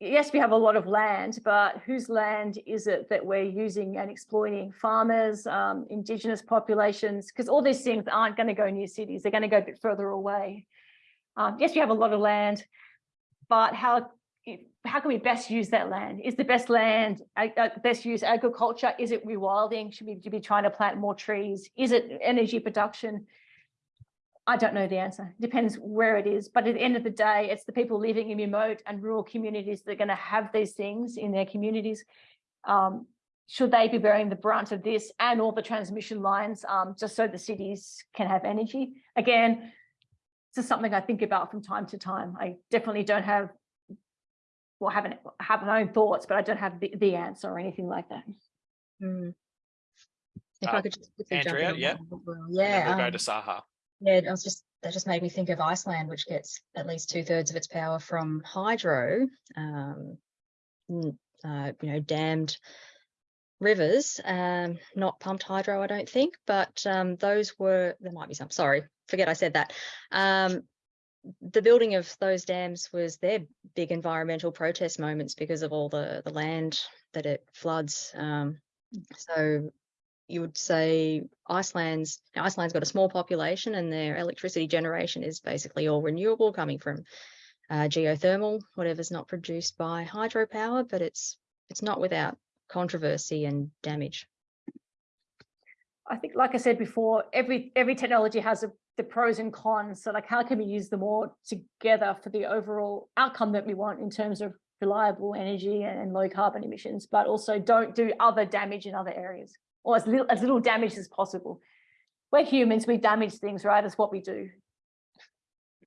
Speaker 1: Yes, we have a lot of land, but whose land is it that we're using and exploiting? Farmers, um, indigenous populations, because all these things aren't going to go near cities. They're going to go a bit further away. Um, yes, we have a lot of land, but how how can we best use that land? Is the best land, uh, best use agriculture? Is it rewilding? Should we be trying to plant more trees? Is it energy production? I don't know the answer. It depends where it is. But at the end of the day, it's the people living in remote and rural communities that are going to have these things in their communities. Um, should they be bearing the brunt of this and all the transmission lines um, just so the cities can have energy? Again, this is something I think about from time to time. I definitely don't have well, haven't have my own thoughts, but I don't have the, the answer or anything like that.
Speaker 7: Mm. If
Speaker 2: Uh,
Speaker 7: I could just quickly jump in
Speaker 2: Andrea,
Speaker 7: on
Speaker 2: yeah.
Speaker 7: that as.
Speaker 2: And then
Speaker 7: Yeah,
Speaker 2: we'll go
Speaker 7: um,
Speaker 2: to Saha.
Speaker 7: Yeah, I was just that just made me think of Iceland, which gets at least two thirds of its power from hydro, um, uh, you know, dammed rivers, um, not pumped hydro, I don't think, but um, those were there might be some. Sorry, forget I said that. Um, the building of those dams was their big environmental protest moments because of all the the land that it floods. Um, so you would say Iceland's Iceland's got a small population and their electricity generation is basically all renewable coming from uh, geothermal, whatever's not produced by hydropower, but it's it's not without controversy and damage.
Speaker 1: I think, like I said before, every every technology has a, the pros and cons. So like, how can we use them all together for the overall outcome that we want in terms of reliable energy and, and low carbon emissions, but also don't do other damage in other areas or as little as little damage as possible. We're humans, we damage things, right? That's what we do.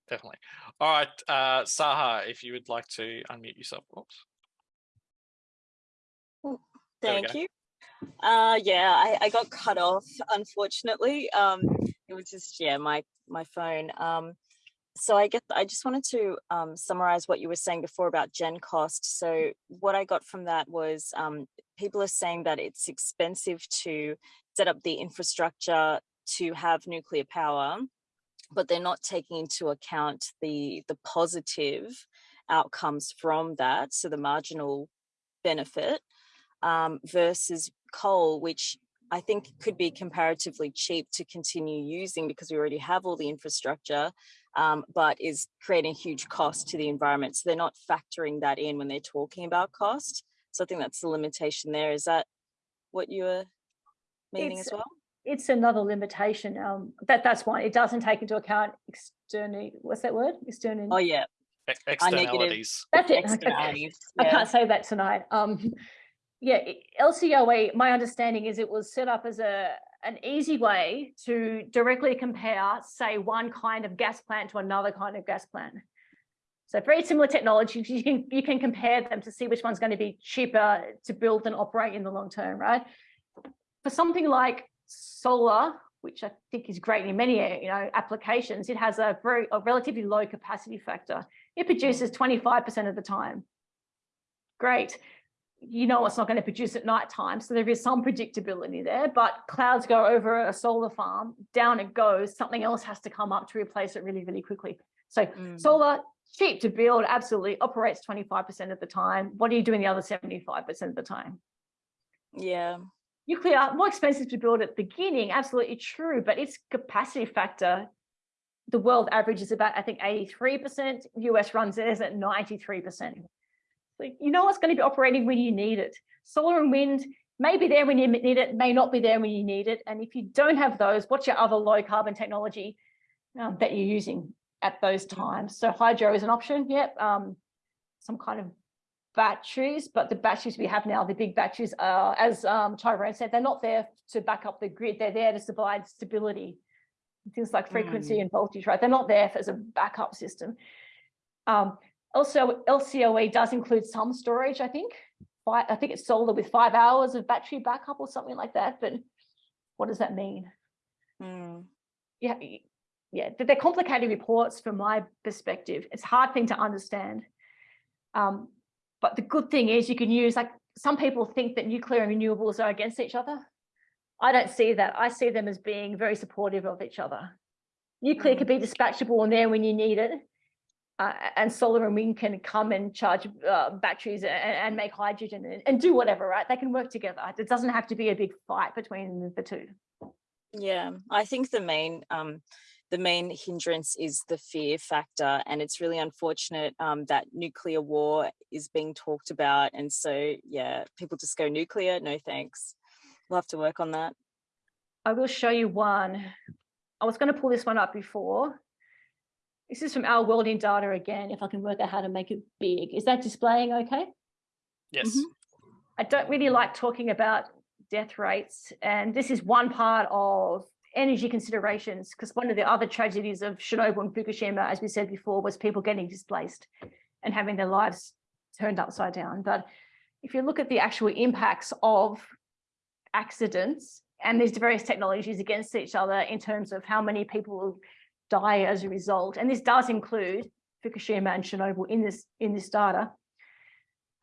Speaker 2: Definitely. All right, uh, Saha, if you would like to unmute yourself. Oops.
Speaker 5: Thank you. Uh, yeah, I, I got cut off, unfortunately. Um, it was just, yeah, my, my phone. Um, so I guess I just wanted to um, summarize what you were saying before about GenCost. So what I got from that was um, people are saying that it's expensive to set up the infrastructure to have nuclear power, but they're not taking into account the the positive outcomes from that. So the marginal benefit um, versus coal, which I think it could be comparatively cheap to continue using because we already have all the infrastructure, um, but is creating huge cost to the environment. So they're not factoring that in when they're talking about cost. So I think that's the limitation there. Is that what you were meaning
Speaker 1: It's-
Speaker 5: as well?
Speaker 1: It's another limitation. Um, that that's why it doesn't take into account external. What's that word? External.
Speaker 5: Oh yeah,
Speaker 2: E- Externalities.
Speaker 1: that's it. Okay.
Speaker 5: externalities.
Speaker 1: I can't say that tonight. Um, yeah, LCOE, my understanding is it was set up as a an easy way to directly compare, say, one kind of gas plant to another kind of gas plant. So very similar technologies, you can you can compare them to see which one's going to be cheaper to build and operate in the long term, right? For something like solar, which I think is great in many you know applications, it has a very a relatively low capacity factor. It produces 25% of the time. Great. You know it's not going to produce at night time, so there is some predictability there, but clouds go over a solar farm, down it goes, something else has to come up to replace it really, really quickly. So
Speaker 5: Mm.
Speaker 1: solar, cheap to build, absolutely operates 25% of the time. What are you doing the other 75% of the time?
Speaker 5: Yeah.
Speaker 1: Nuclear, more expensive to build at the beginning, absolutely true, but its capacity factor, the world average is about, I think, 83%. US runs theirs at 93%. So you know what's going to be operating when you need it. Solar and wind may be there when you need it, may not be there when you need it. And if you don't have those, what's your other low carbon technology um, that you're using at those times? So hydro is an option, yep. Um, some kind of batteries, but the batteries we have now, the big batteries, are, as um, Tyrone said, they're not there to back up the grid. They're there to provide stability. Things like frequency and voltage, right? They're not there as a backup system. Um, also, LCOE does include some storage, I think. I think it's solar with five hours of battery backup or something like that. But what does that mean?
Speaker 5: Mm.
Speaker 1: yeah, yeah, they're complicated reports from my perspective. It's a hard thing to understand. Um, but the good thing is you can use like some people think that nuclear and renewables are against each other. I don't see that. I see them as being very supportive of each other. Nuclear can be dispatchable and there when you need it. Uh, and solar and wind can come and charge uh, batteries and, and, make hydrogen and, and, do whatever, right? They can work together. It doesn't have to be a big fight between the two.
Speaker 5: Yeah, I think the main um, the main hindrance is the fear factor, and it's really unfortunate um, that nuclear war is being talked about. And so, yeah, people just go nuclear. No thanks. We'll have to work on that.
Speaker 1: I will show you one. I was going to pull this one up before. This is from our world in data again, if I can work out how to make it big. Is that displaying okay?
Speaker 2: Yes.
Speaker 5: Mhm.
Speaker 1: I don't really like talking about death rates, and this is one part of energy considerations, because one of the other tragedies of Chernobyl and Fukushima, as we said before, was people getting displaced and having their lives turned upside down. But if you look at the actual impacts of accidents and these various technologies against each other in terms of how many people die as a result, and this does include Fukushima and Chernobyl in this in this data.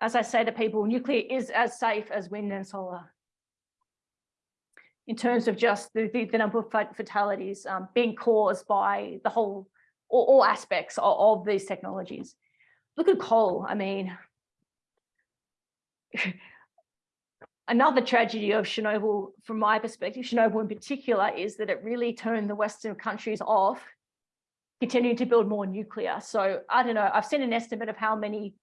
Speaker 1: As I say to people, nuclear is as safe as wind and solar. In terms of just the, the, the number of fatalities um, being caused by the whole, all, all aspects of, of these technologies. Look at coal, I mean, another tragedy of Chernobyl, from my perspective, Chernobyl in particular, is that it really turned the Western countries off continuing to build more nuclear. So I don't know, I've seen an estimate of how many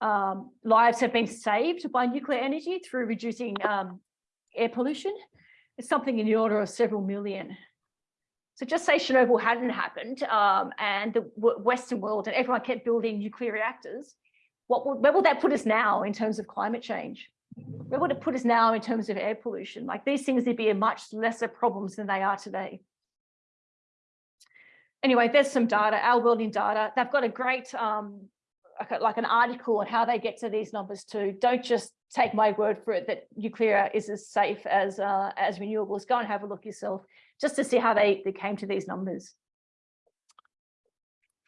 Speaker 1: um, lives have been saved by nuclear energy through reducing um, air pollution. It's something in the order of several million. So just say Chernobyl hadn't happened um, and the Western world and everyone kept building nuclear reactors, what will, where will that put us now in terms of climate change? Where would it put us now in terms of air pollution? Like these things would be much lesser problems than they are today anyway, there's some data, our world in data. They've got a great, um, like an article on how they get to these numbers too. Don't just take my word for it that nuclear is as safe as uh, as renewables. Go and have a look yourself just to see how they, they came to these numbers.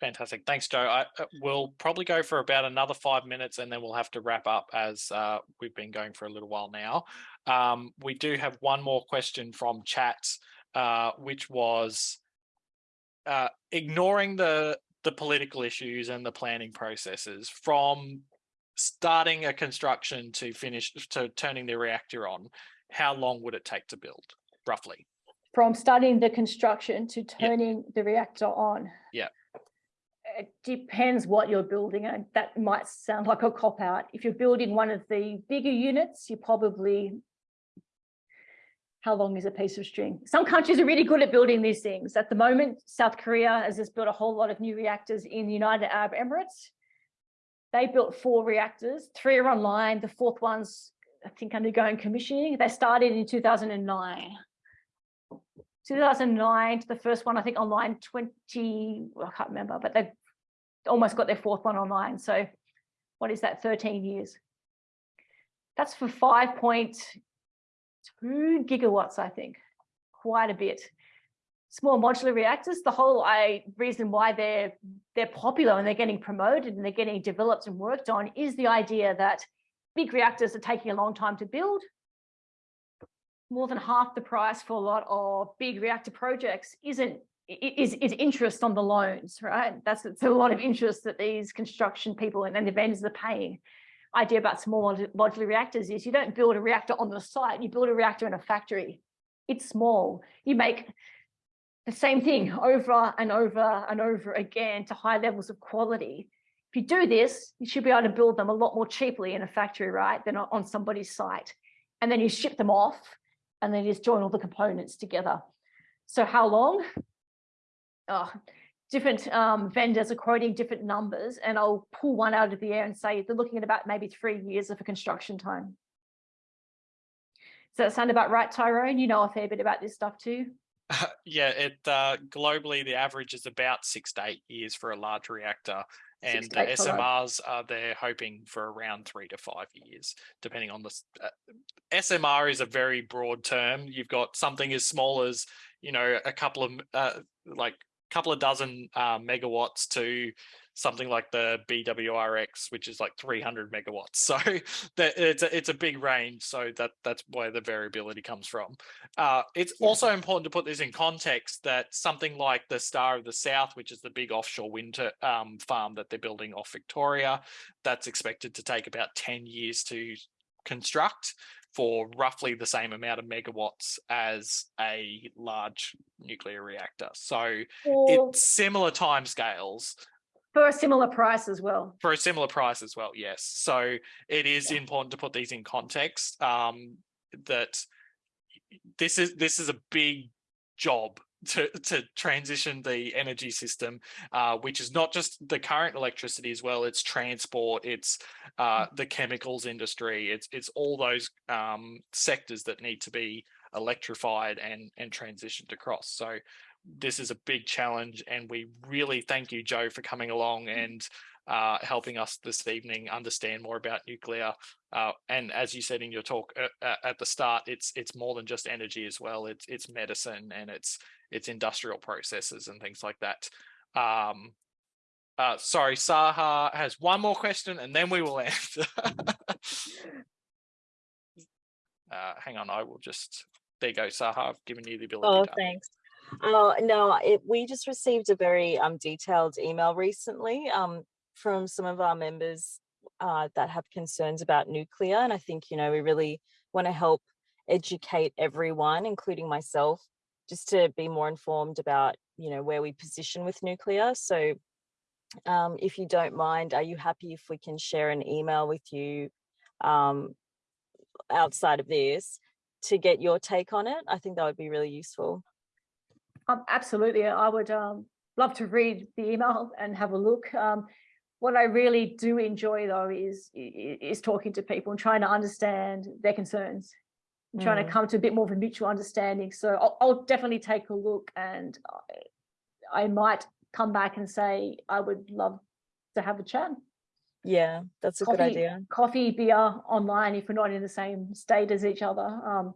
Speaker 2: Fantastic. Thanks, Joe. I, uh, we'll probably go for about another five minutes and then we'll have to wrap up as uh, we've been going for a little while now. Um, we do have one more question from chat, uh, which was, uh, ignoring the the political issues and the planning processes from starting a construction to finish to turning the reactor on, how long would it take to build roughly?
Speaker 1: From starting the construction to turning yep. the reactor on.
Speaker 2: Yeah.
Speaker 1: It depends what you're building and that might sound like a cop out. If you're building one of the bigger units, you probably how long is a piece of string? Some countries are really good at building these things. At the moment, South Korea has just built a whole lot of new reactors in the United Arab Emirates. They built four reactors, three are online, the fourth one's, I think, undergoing commissioning. They started in 2009. 2009 to the first one, I think online 20, I can't remember, but they've almost got their fourth one online. So what is that, 13 years? That's for five point two gigawatts, I think, quite a bit. Small modular reactors, the whole I, reason why they're, they're popular and they're getting promoted and they're getting developed and worked on is the idea that big reactors are taking a long time to build. More than half the price for a lot of big reactor projects isn't is, is interest on the loans, right? That's it's a lot of interest that these construction people and, and the vendors are paying idea about small modular reactors is you don't build a reactor on the site, you build a reactor in a factory. It's small. You make the same thing over and over and over again to high levels of quality. If you do this, you should be able to build them a lot more cheaply in a factory, right, than on somebody's site. And then you ship them off and then you just join all the components together. So how long? Oh, different um, vendors are quoting different numbers and I'll pull one out of the air and say they're looking at about maybe three years of a construction time. Does that sound about right, Tyrone? You know a fair bit about this stuff too.
Speaker 2: Uh, yeah, it uh, globally the average is about six to eight years for a large reactor, and the SMRs are they're hoping for around three to five years, depending on the uh, SMR is a very broad term. You've got something as small as you know a couple of uh, like couple of dozen uh, megawatts to something like the BWRX, which is like 300 megawatts. So that it's a, it's a big range. So that that's where the variability comes from. Uh, it's also important to put this in context that something like the Star of the South, which is the big offshore wind um, farm that they're building off Victoria, that's expected to take about 10 years to construct for roughly the same amount of megawatts as a large nuclear reactor. So
Speaker 1: Or
Speaker 2: it's similar timescales
Speaker 1: for a similar price as well.
Speaker 2: for a similar price as well. Yes. So it is
Speaker 1: Yeah.
Speaker 2: important to put these in context. Um, that this is this is a big job to to transition the energy system, uh, which is not just the current electricity as well. It's transport. It's uh, the chemicals industry. It's it's all those um, sectors that need to be electrified and and transitioned across. So this is a big challenge, and we really thank you, Joe, for coming along and uh, helping us this evening understand more about nuclear. Uh, and as you said in your talk uh, uh, at the start, it's it's more than just energy as well. It's it's medicine and it's it's industrial processes and things like that. Um, uh, sorry, Saha has one more question, and then we will end. uh, hang on, I will just. There you go, Saha. I've given you the ability.
Speaker 5: Oh,
Speaker 2: to
Speaker 5: thanks. Oh, no, it, we just received a very um, detailed email recently um, from some of our members uh, that have concerns about nuclear. And I think, you know, we really want to help educate everyone, including myself, just to be more informed about, you know, where we position with nuclear. So um, if you don't mind, are you happy if we can share an email with you um, outside of this to get your take on it? I think that would be really useful.
Speaker 1: Um, absolutely. I would um, love to read the email and have a look. Um, what I really do enjoy though is, is talking to people and trying to understand their concerns and trying to
Speaker 5: Mm.
Speaker 1: come to a bit more of a mutual understanding. So I'll, I'll definitely take a look and I, I might come back and say, I would love to have a chat.
Speaker 5: Yeah, that's a good idea.
Speaker 1: Coffee, beer, online, if we're not in the same state as each other. Um,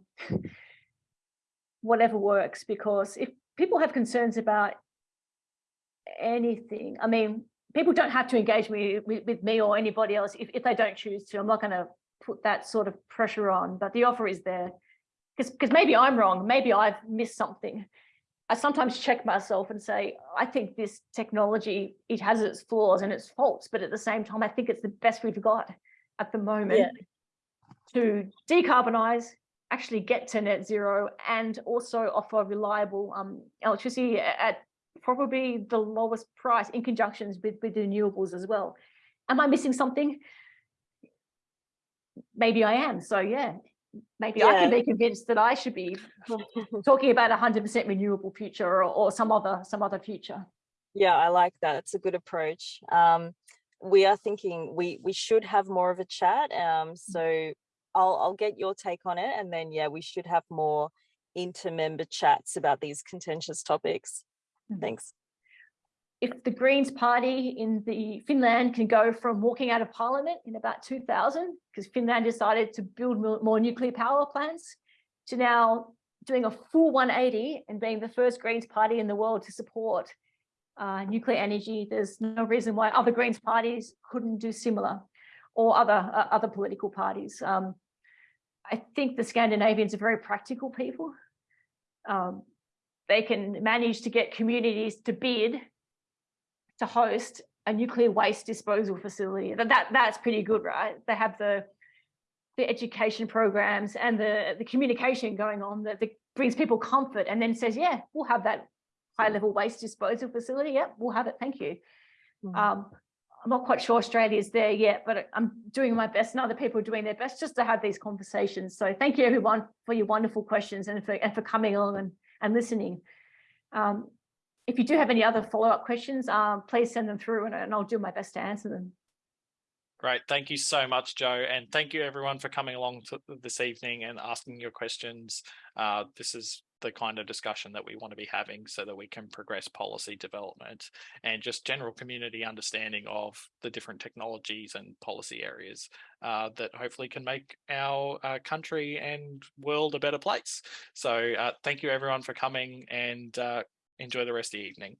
Speaker 1: whatever works, because if people have concerns about anything, I mean, people don't have to engage me with, with me or anybody else if, if they don't choose to. I'm not going to put that sort of pressure on, but the offer is there. Because because maybe I'm wrong, maybe I've missed something. I sometimes check myself and say, I think this technology, it has its flaws and its faults, but at the same time, I think it's the best we've got at the moment to decarbonize, actually get to net zero and also offer reliable um, electricity at probably the lowest price in conjunctions with, with renewables as well. Am I missing something? Maybe I am. So yeah, maybe I can be convinced that I should be talking about a hundred percent renewable future or, or some other some other future.
Speaker 5: Yeah, I like that. It's a good approach. Um, we are thinking we we should have more of a chat. Um, so I'll I'll get your take on it, and then yeah, we should have more inter-member chats about these contentious topics.
Speaker 1: Mhm.
Speaker 5: Thanks.
Speaker 1: if the Greens party in the Finland can go from walking out of parliament in about 2000, because Finland decided to build more nuclear power plants, to now doing a full 180 and being the first Greens party in the world to support uh, nuclear energy, there's no reason why other Greens parties couldn't do similar, or other uh, other political parties. Um, I think the Scandinavians are very practical people. Um, they can manage to get communities to bid to host a nuclear waste disposal facility. That, that that's pretty good, right? They have the the education programs and the the communication going on that, that brings people comfort and then says, yeah, we'll have that high level waste disposal facility. Yep, we'll have it. Thank you.
Speaker 5: Mhm.
Speaker 1: Um, I'm not quite sure Australia is there yet, but I'm doing my best and other people are doing their best just to have these conversations. So thank you everyone for your wonderful questions and for, and for coming along and, and listening. Um, if you do have any other follow-up questions, um, please send them through and, and I'll do my best to answer them.
Speaker 2: Great. Thank you so much, Joe. And thank you everyone for coming along this evening and asking your questions. Uh, this is the kind of discussion that we want to be having so that we can progress policy development and just general community understanding of the different technologies and policy areas uh, that hopefully can make our uh, country and world a better place. So uh, thank you everyone for coming and uh, enjoy the rest of the evening.